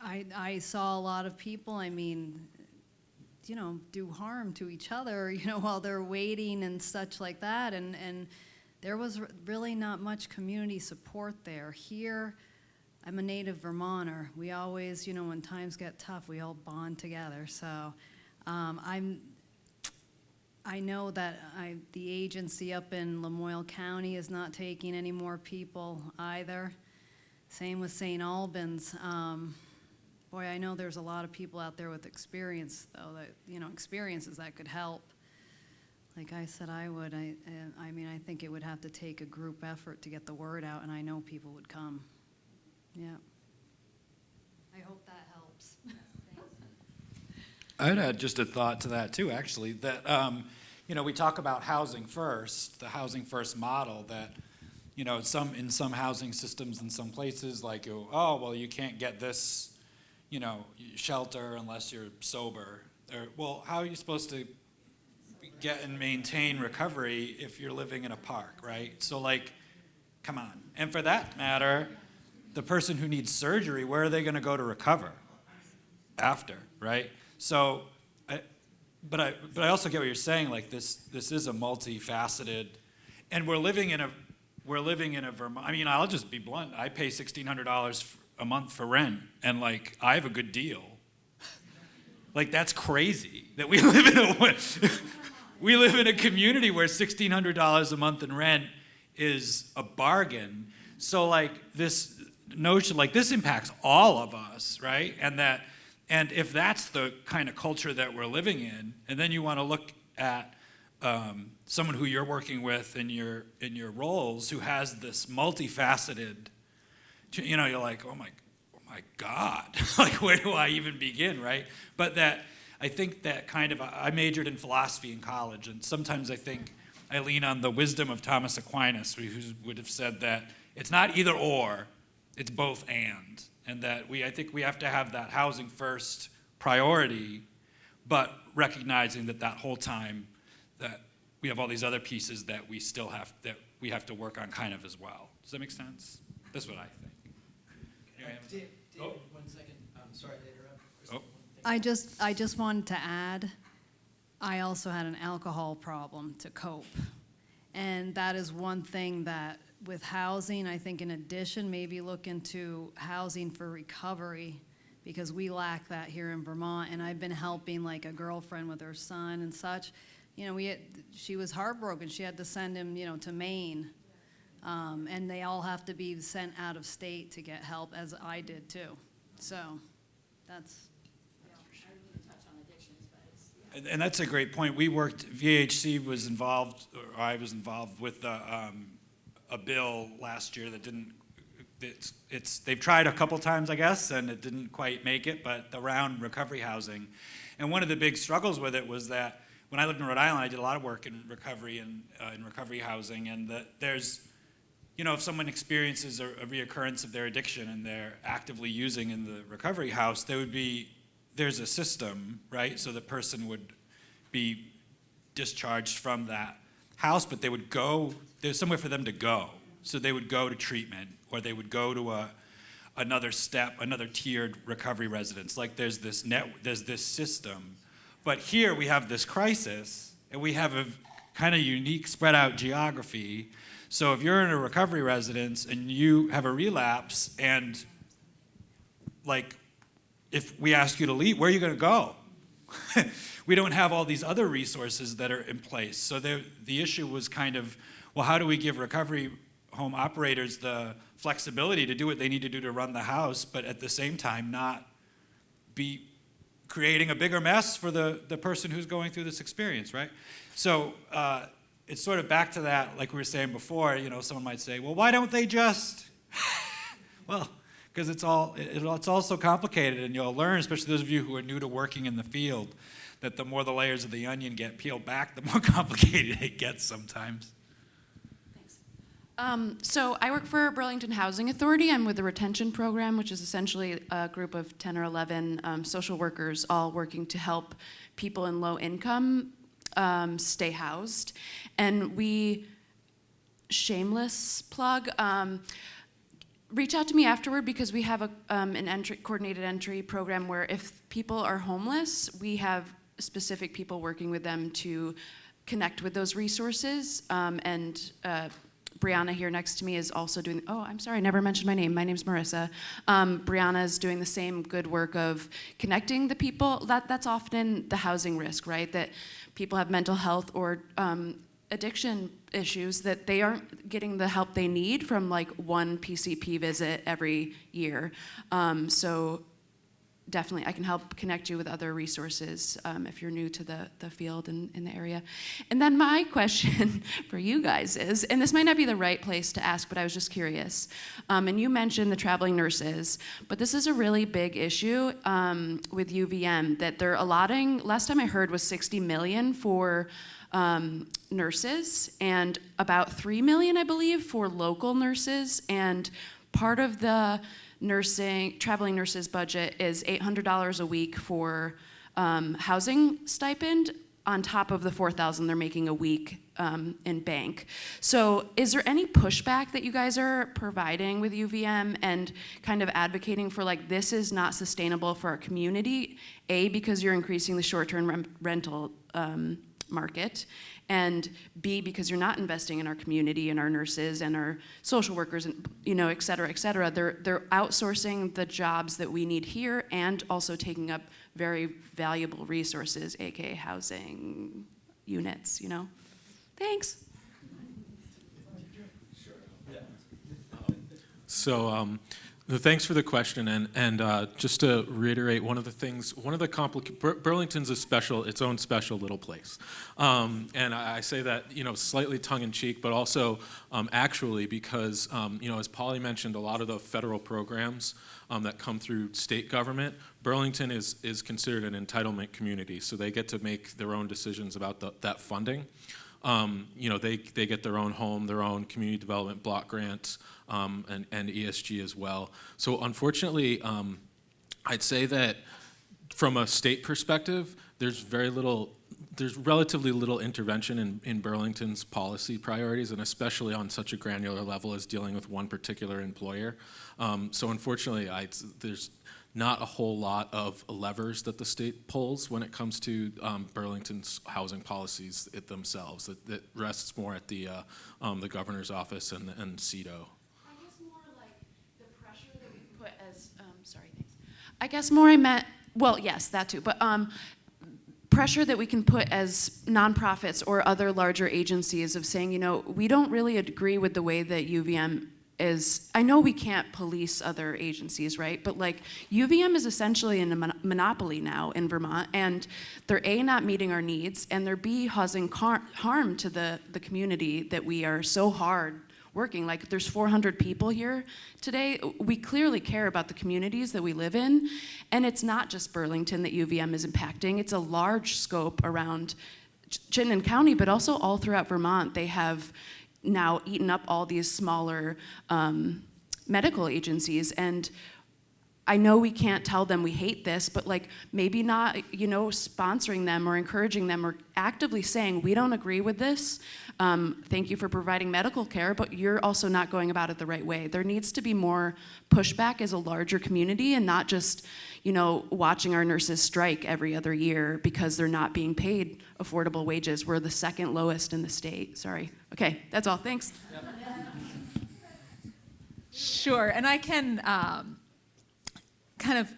C: I, I saw a lot of people, I mean, you know, do harm to each other, you know, while they're waiting and such like that. And, and there was really not much community support there. Here, I'm a native Vermonter. We always, you know, when times get tough, we all bond together. So um, I'm, I know that I, the agency up in Lamoille County is not taking any more people either. Same with St. Albans. Um, boy, I know there's a lot of people out there with experience, though, that, you know, experiences that could help. like I said I would, I, I mean, I think it would have to take a group effort to get the word out, and I know people would come. Yeah. I hope that helps.
A: I'd add just a thought to that too, actually, that, um, you know, we talk about housing first, the housing first model that, you know, some, in some housing systems in some places, like, oh, well, you can't get this, you know, shelter unless you're sober. Or, well, how are you supposed to get and maintain recovery if you're living in a park, right? So like, come on. And for that matter, the person who needs surgery, where are they gonna go to recover? After, right? So, I, but I, but I also get what you're saying, like this, this is a multifaceted, and we're living in a, we're living in a Vermont, I mean, I'll just be blunt, I pay sixteen hundred dollars a month for rent, and like, I have a good deal. Like, that's crazy, that we live in a, we live in a community where sixteen hundred dollars a month in rent is a bargain. So like, this notion, like, this impacts all of us, right? And that, and if that's the kind of culture that we're living in, and then you want to look at um, someone who you're working with in your in your roles who has this multifaceted, you know, you're like, oh my, oh my God, like where do I even begin, right? But that I think that kind of I majored in philosophy in college, and sometimes I think I lean on the wisdom of Thomas Aquinas, who would have said that it's not either or, it's both and and that we, I think we have to have that housing first priority, but recognizing that that whole time that we have all these other pieces that we still have, that we have to work on kind of as well. Does that make sense? That's what I think.
D: David,
A: Oh.
D: one second, I'm sorry to interrupt.
A: Oh.
C: I just, I just wanted to add, I also had an alcohol problem to cope. And that is one thing that with housing, I think in addition, maybe look into housing for recovery because we lack that here in Vermont. And I've been helping like a girlfriend with her son and such. You know, we had, she was heartbroken. She had to send him, you know, to Maine. Um, and they all have to be sent out of state to get help, as I did too. So that's,
A: And, that's a great point. We worked, VHC was involved, or I was involved with uh, um, a bill last year that didn't, it's, it's, they've tried a couple times, I guess, and it didn't quite make it, but around recovery housing. And one of the big struggles with it was that when I lived in Rhode Island, I did a lot of work in recovery and uh, in recovery housing, and that there's, you know, if someone experiences a, a reoccurrence of their addiction and they're actively using in the recovery house, there would be, there's a system, right? So the person would be discharged from that house, but they would go, there's somewhere for them to go. So they would go to treatment or they would go to a, another step, another tiered recovery residence. Like there's this net, there's this system. But here we have this crisis and we have a kind of unique spread out geography. So if you're in a recovery residence and you have a relapse and like if we ask you to leave, where are you going to go? we don't have all these other resources that are in place. So there, the issue was kind of, well, how do we give recovery home operators the flexibility to do what they need to do to run the house, but at the same time not be creating a bigger mess for the, the person who's going through this experience, right? So uh, it's sort of back to that, like we were saying before, you know, someone might say, well, why don't they just, well, because it's all it, it's all so complicated and you'll learn especially those of you who are new to working in the field that the more the layers of the onion get peeled back the more complicated it gets sometimes
K: Um, so I work for Burlington Housing Authority. I'm with the retention program, which is essentially a group of 10 or 11 um, social workers all working to help people in low income um, stay housed. And we, shameless plug, um, reach out to me afterward because we have a, um, an entry, coordinated entry program where if people are homeless, we have specific people working with them to connect with those resources. Um, and uh, Brianna here next to me is also doing, oh, I'm sorry, I never mentioned my name. My name's Marissa. Um, Brianna is doing the same good work of connecting the people. That, that's often the housing risk, right? That people have mental health or um, addiction issues that they aren't getting the help they need from like one PCP visit every year. Um, so definitely, I can help connect you with other resources um, if you're new to the, the field and in the area. And then my question for you guys is, and this might not be the right place to ask, but I was just curious. Um, and you mentioned the traveling nurses, but this is a really big issue um, with UVM that they're allotting, last time I heard was 60 million for um, nurses and about 3 million, I believe, for local nurses. And part of the nursing, traveling nurses budget is $800 a week for um, housing stipend on top of the 4,000 they're making a week um, in bank. So is there any pushback that you guys are providing with UVM and kind of advocating for like, this is not sustainable for our community? A, because you're increasing the short-term rental um, market, and B, because you're not investing in our community and our nurses and our social workers and, you know, et cetera, et cetera. They're, they're outsourcing the jobs that we need here and also taking up very valuable resources, AKA housing units, you know? Thanks.
I: So, um, thanks for the question, and and uh, just to reiterate, one of the things, one of the complicated, Bur Burlington's a special, its own special little place, um, and I, I, say that you know slightly tongue in cheek, but also um, actually because um, you know as Polly mentioned, a lot of the federal programs um, that come through state government, Burlington is is considered an entitlement community, so they get to make their own decisions about the, that funding. Um, you know, they, they get their own home, their own community development block grants, um, and, and ESG as well. So unfortunately, um, I'd say that from a state perspective, there's very little, there's relatively little intervention in, in Burlington's policy priorities, and especially on such a granular level as dealing with one particular employer. Um, so unfortunately, I, there's not a whole lot of levers that the state pulls when it comes to um, Burlington's housing policies it themselves. It, rests more at the, uh, um, the governor's office and, and CEDO.
K: I guess more like the pressure that we put as, um, sorry, thanks. I guess more I meant, well, yes, that too, but um, pressure that we can put as nonprofits or other larger agencies of saying, you know, we don't really agree with the way that UVM is I know we can't police other agencies, right? But like UVM is essentially in a mon monopoly now in Vermont, and they're A, not meeting our needs, and they're B, causing harm to the, the community that we are so hard working. Like there's 400 people here today. We clearly care about the communities that we live in, and it's not just Burlington that UVM is impacting. It's a large scope around Chittenden County, but also all throughout Vermont. They have now eaten up all these smaller um, medical agencies. And I know we can't tell them we hate this, but like maybe not, you know, sponsoring them or encouraging them or actively saying, we don't agree with this. Um, thank you for providing medical care, but you're also not going about it the right way. There needs to be more pushback as a larger community and not just, you know, watching our nurses strike every other year because they're not being paid affordable wages. We're the second lowest in the state. Sorry. Okay, that's all. Thanks.
L: Sure, and I can um, kind of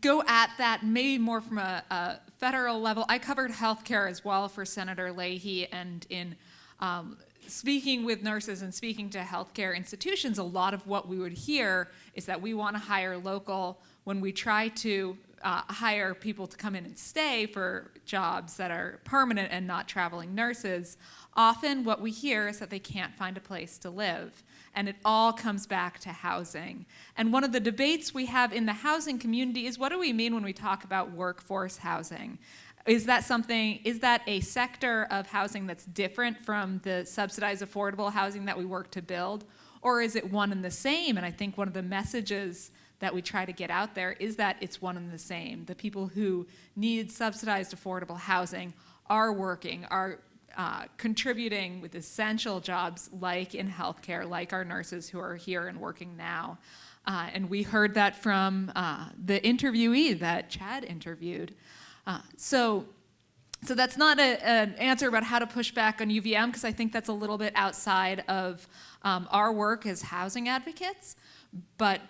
L: go at that maybe more from a, a, federal level. I covered healthcare as well for Senator Leahy, and in um, speaking with nurses and speaking to healthcare institutions, a lot of what we would hear is that we want to hire local. When we try to uh, hire people to come in and stay for jobs that are permanent and not traveling nurses, often what we hear is that they can't find a place to live. And it all comes back to housing. And one of the debates we have in the housing community is what do we mean when we talk about workforce housing? Is that something, is that a sector of housing that's different from the subsidized affordable housing that we work to build? Or is it one and the same? And I think one of the messages that we try to get out there is that it's one and the same. The people who need subsidized affordable housing are working, are uh, contributing with essential jobs like in healthcare, like our nurses who are here and working now. Uh, and we heard that from uh, the interviewee that Chad interviewed. Uh, so, so that's not a, an answer about how to push back on UVM because I think that's a little bit outside of um, our work as housing advocates, but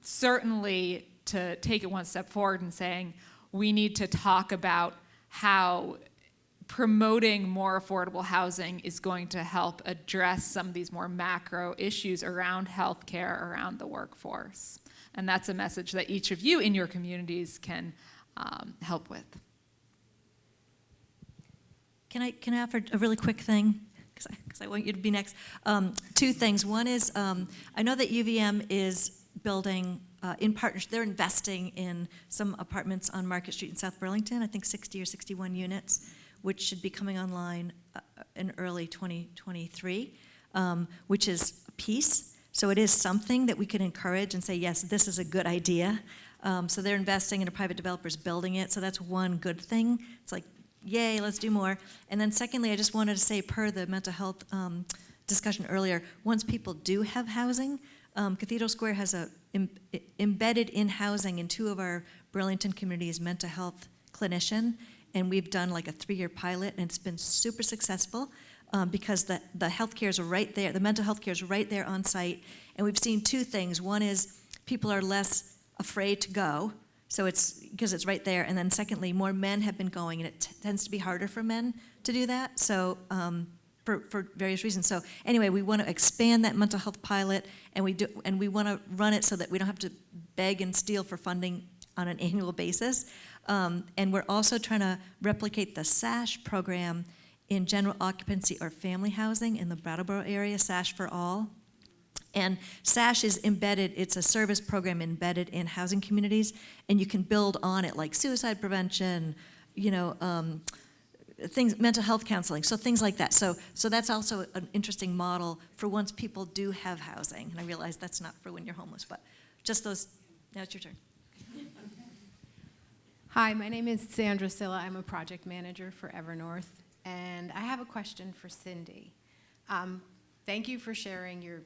L: certainly to take it one step forward and saying we need to talk about how promoting more affordable housing is going to help address some of these more macro issues around healthcare, around the workforce. And that's a message that each of you in your communities can um, help with.
B: Can I, can I offer a really quick thing? Because I, I want you to be next. Um, two things. One is, um, I know that UVM is building uh, in partnership, they're investing in some apartments on Market Street in South Burlington, I think 60 or 61 units, which should be coming online uh, in early 2023, um, which is a piece. So it is something that we can encourage and say, yes, this is a good idea. Um, so they're investing in a private developer's building it, so that's one good thing. It's like, yay, let's do more. And then secondly, I just wanted to say, per the mental health um, discussion earlier, once people do have housing, um, Cathedral Square has a em- embedded in housing in two of our Burlington communities mental health clinician, and we've done like a three-year pilot, and it's been super successful um, because the the healthcare is right there, the mental health care is right there on site, and we've seen two things. One is people are less afraid to go, so it's because it's right there, and then secondly, more men have been going, and it tends to be harder for men to do that. So. Um, for, for various reasons. So anyway, we want to expand that mental health pilot, and we do, and we want to run it so that we don't have to beg and steal for funding on an annual basis. Um, and we're also trying to replicate the SASH program in general occupancy or family housing in the Brattleboro area, SASH for All. And SASH is embedded, it's a service program embedded in housing communities, and you can build on it like suicide prevention, you know, um, things, mental health counseling, so things like that. So, so that's also an interesting model for once people do have housing. And I realize that's not for when you're homeless, but just those, now it's your turn.
M: Hi, my name is Sandra Silla. I'm a project manager for Evernorth, and I have a question for Cindy. Um, thank you for sharing your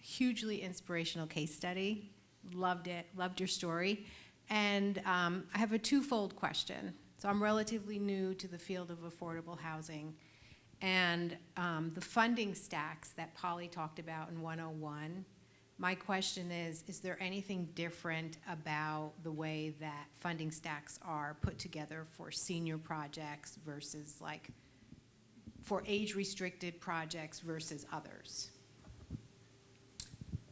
M: hugely inspirational case study. Loved it, loved your story. And um, I have a twofold question. So I'm relatively new to the field of affordable housing. And um, the funding stacks that Polly talked about in 101, my question is, is there anything different about the way that funding stacks are put together for senior projects versus like for age-restricted projects versus others?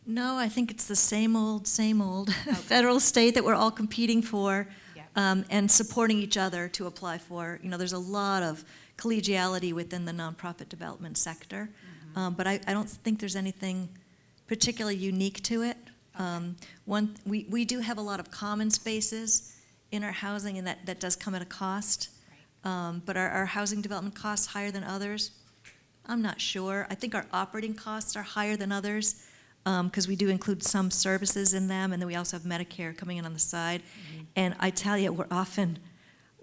B: No, I think it's the same old, same old federal, state that we're all competing for
M: Yeah.
B: um, and supporting each other to apply for. You know, there's a lot of collegiality within the nonprofit development sector, um, but I, I don't think there's anything particularly unique to it. Um, one, we, we do have a lot of common spaces in our housing, and that, that does come at a cost. Um, but are our housing development costs higher than others? I'm not sure. I think our operating costs are higher than others because we do include some services in them, and then we also have Medicare coming in on the side. And I tell you, we're often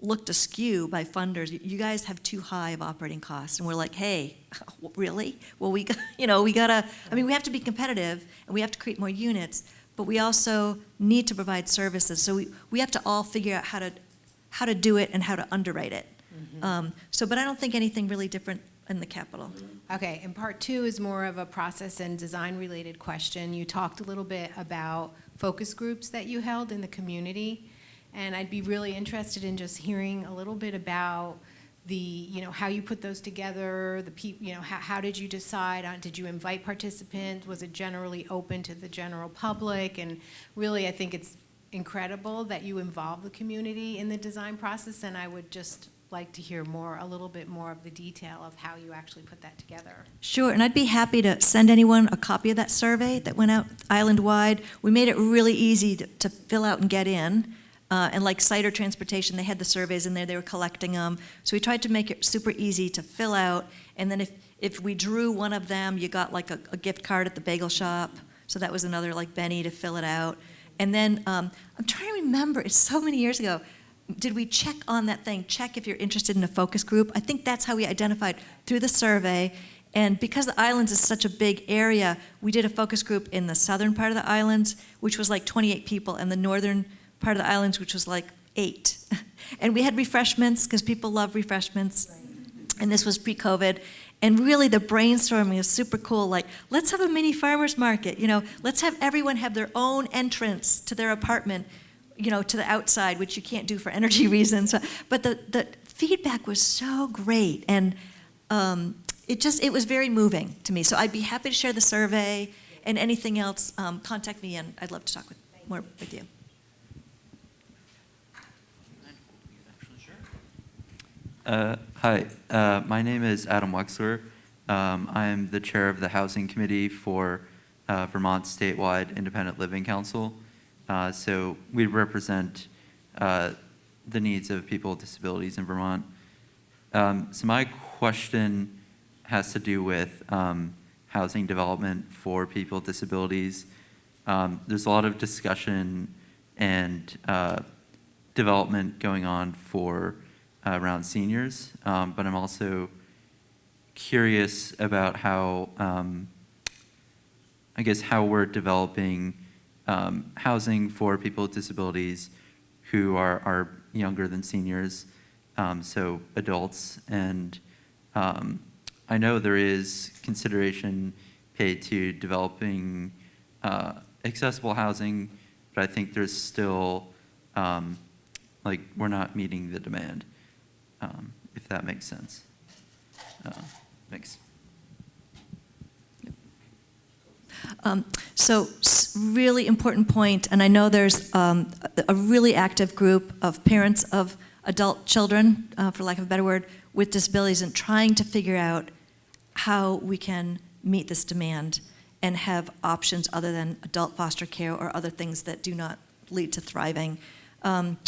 B: looked askew by funders. You guys have too high of operating costs, and we're like, hey, really? Well, we, got- you know, we gotta. I mean, we have to be competitive, and we have to create more units, but we also need to provide services. So we, we have to all figure out how to how to do it and how to underwrite it. Um, so, but I don't think anything really different in the capital.
M: Okay, and part two is more of a process and design-related question. You talked a little bit about focus groups that you held in the community, and I'd be really interested in just hearing a little bit about the, you know, how you put those together, the peop, you know, how, how did you decide on, did you invite participants? Was it generally open to the general public? And really, I think it's incredible that you involve the community in the design process, and I would just like to hear more, a little bit more of the detail of how you actually put that together.
B: Sure, and I'd be happy to send anyone a copy of that survey that went out island-wide. We made it really easy to, to fill out and get in. Uh, and like CIDER Transportation, they had the surveys in there, they were collecting them. So we tried to make it super easy to fill out. And then if, if we drew one of them, you got like a, a gift card at the bagel shop. So that was another like Benny to fill it out. And then um, I'm trying to remember, it's so many years ago. Did we check on that thing? Check if you're interested in a focus group? I think that's how we identified through the survey. And because the islands is such a big area, we did a focus group in the southern part of the islands, which was like 28 people, and the northern part of the islands, which was like eight. And we had refreshments, because people love refreshments. And this was pre-COVID. And really, the brainstorming is super cool. Like, let's have a mini farmer's market. You know, let's have everyone have their own entrance to their apartment, you know, to the outside, which you can't do for energy reasons. But the, the feedback was so great. And um, it just, it was very moving to me. So I'd be happy to share the survey and anything else, um, contact me and I'd love to talk with, more with you.
N: Uh, Hi, uh, my name is Adam Wexler. Um, I am the chair of the Housing Committee for uh, Vermont Statewide Independent Living Council. Uh, So we represent uh, the needs of people with disabilities in Vermont. Um, So my question has to do with um, housing development for people with disabilities. Um, There's a lot of discussion and uh, development going on for uh, around seniors, um, but I'm also curious about how, um, I guess, how we're developing um, housing for people with disabilities who are, are younger than seniors, um, so adults. And um, I know there is consideration paid to developing uh, accessible housing, but I think there's still, um, like, we're not meeting the demand um, if that makes sense. Uh, Thanks.
B: Um, So, really important point, and I know there's um, a really active group of parents of adult children, uh, for lack of a better word, with disabilities and trying to figure out how we can meet this demand and have options other than adult foster care or other things that do not lead to thriving. Um,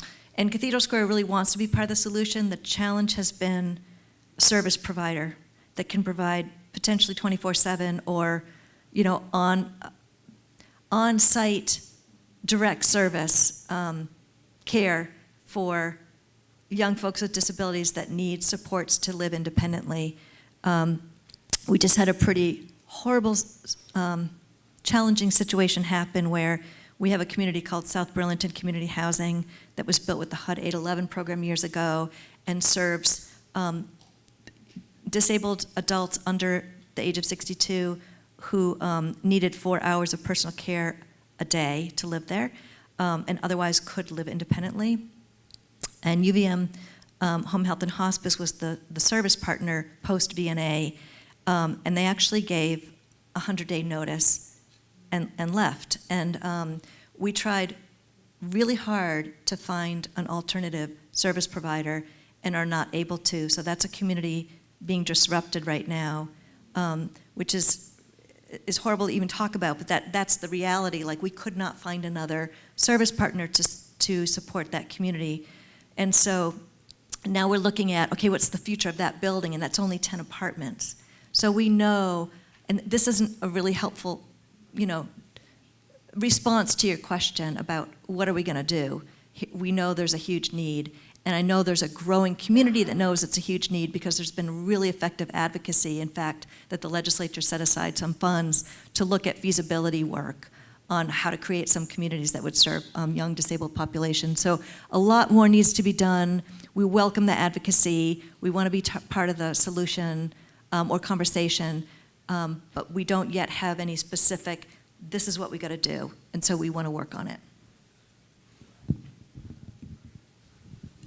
B: And Cathedral Square really wants to be part of the solution. The challenge has been a service provider that can provide potentially 24/7 or, you know, on, on-site direct service um, care for young folks with disabilities that need supports to live independently. Um, we just had a pretty horrible, um, challenging situation happen where we have a community called South Burlington Community Housing that was built with the HUD 811 program years ago and serves um, disabled adults under the age of 62 who um, needed four hours of personal care a day to live there um, and otherwise could live independently. And UVM um, Home Health and Hospice was the, the service partner post VNA, um, and they actually gave a 100 day notice and, and left. And um, we tried really hard to find an alternative service provider and are not able to. So that's a community being disrupted right now, um, which is is horrible to even talk about, but that, that's the reality. Like, we could not find another service partner to, to support that community. And so now we're looking at, okay, what's the future of that building? And that's only 10 apartments. So we know, and this isn't a really helpful, you know, response to your question about what are we going to do. We know there's a huge need, and I know there's a growing community that knows it's a huge need because there's been really effective advocacy. In fact, that the legislature set aside some funds to look at feasibility work on how to create some communities that would serve um, young disabled populations. So a lot more needs to be done. We welcome the advocacy. We want to be part of the solution um, or conversation, um, but we don't yet have any specific, this is what we got to do, and so we want to work on it.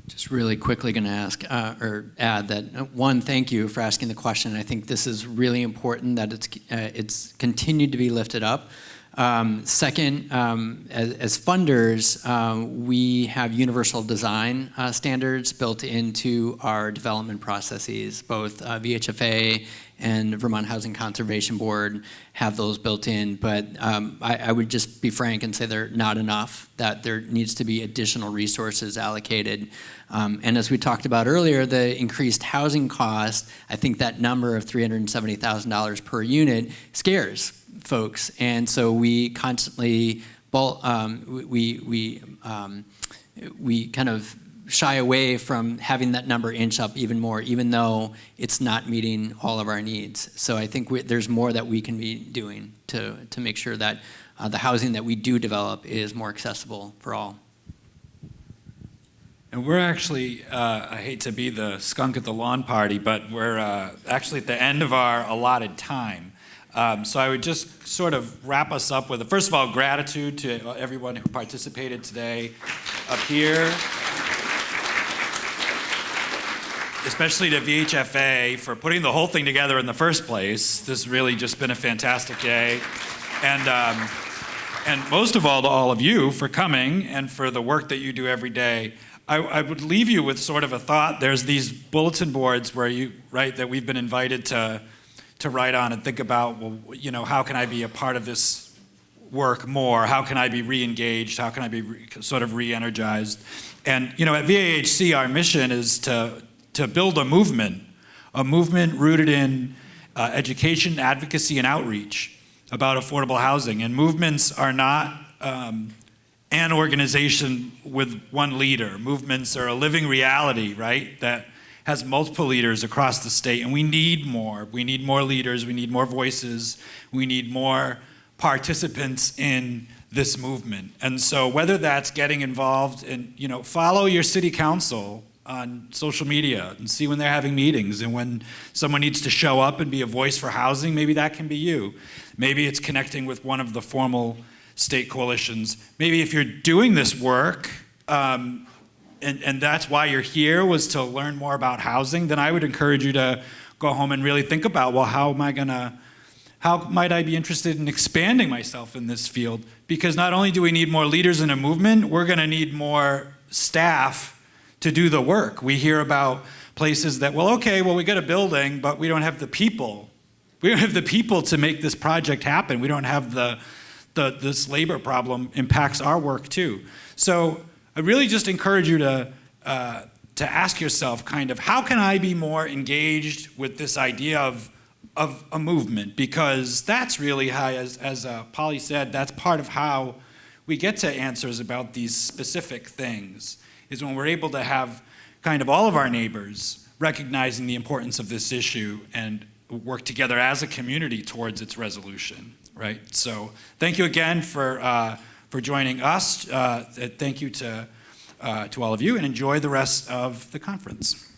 D: Just really quickly going to ask uh, or add that uh, one, thank you for asking the question. I think this is really important that it's uh, it's continued to be lifted up. Um, second, um, as, as, funders, um, we have universal design uh, standards built into our development processes. Both uh, VHFA and Vermont Housing Conservation Board have those built in, but um, I, I, would just be frank and say they're not enough, that there needs to be additional resources allocated. Um, and as we talked about earlier, the increased housing cost, I think that number of $370,000 per unit scares folks. And so we constantly, um, we, we, um, we kind of shy away from having that number inch up even more, even though it's not meeting all of our needs. So I think we, there's more that we can be doing to, to make sure that uh, the housing that we do develop is more accessible for all.
A: And we're actually, uh, I hate to be the skunk at the lawn party, but we're uh, actually at the end of our allotted time. Um, so I would just sort of wrap us up with, first of all, gratitude to everyone who participated today up here. especially to VHFA for putting the whole thing together in the first place. This has really just been a fantastic day. And, um, and most of all, to all of you for coming and for the work that you do every day. I, I would leave you with sort of a thought. There's these bulletin boards where you, right, that we've been invited to, to write on and think about, well, you know, how can I be a part of this work more? How can I be re-engaged? How can I be sort of re-energized? And you know, at VAHC, our mission is to to build a movement, a movement rooted in uh, education, advocacy, and outreach about affordable housing. And movements are not um, an organization with one leader. Movements are a living reality, right? That has multiple leaders across the state, and we need more. We need more leaders. We need more voices. We need more participants in this movement. And so whether that's getting involved in, you know, follow your city council on social media and see when they're having meetings and when someone needs to show up and be a voice for housing, maybe that can be you. Maybe it's connecting with one of the formal state coalitions. Maybe if you're doing this work, um, and, and that's why you're here was to learn more about housing, then I would encourage you to go home and really think about, well, how am I gonna, how might I be interested in expanding myself in this field? Because not only do we need more leaders in a movement, we're gonna need more staff to do the work. We hear about places that, well, okay, well, we got a building, but we don't have the people. We don't have the people to make this project happen. We don't have the, the this labor problem impacts our work too. So I really just encourage you to, uh, to ask yourself kind of, how can I be more engaged with this idea of, of a movement? Because that's really how, as, as uh, Polly said, that's part of how we get to answers about these specific things is when we're able to have kind of all of our neighbors recognizing the importance of this issue and work together as a community towards its resolution, right? So thank you again for, uh, for joining us. Uh, thank you to, uh, to all of you and enjoy the rest of the conference.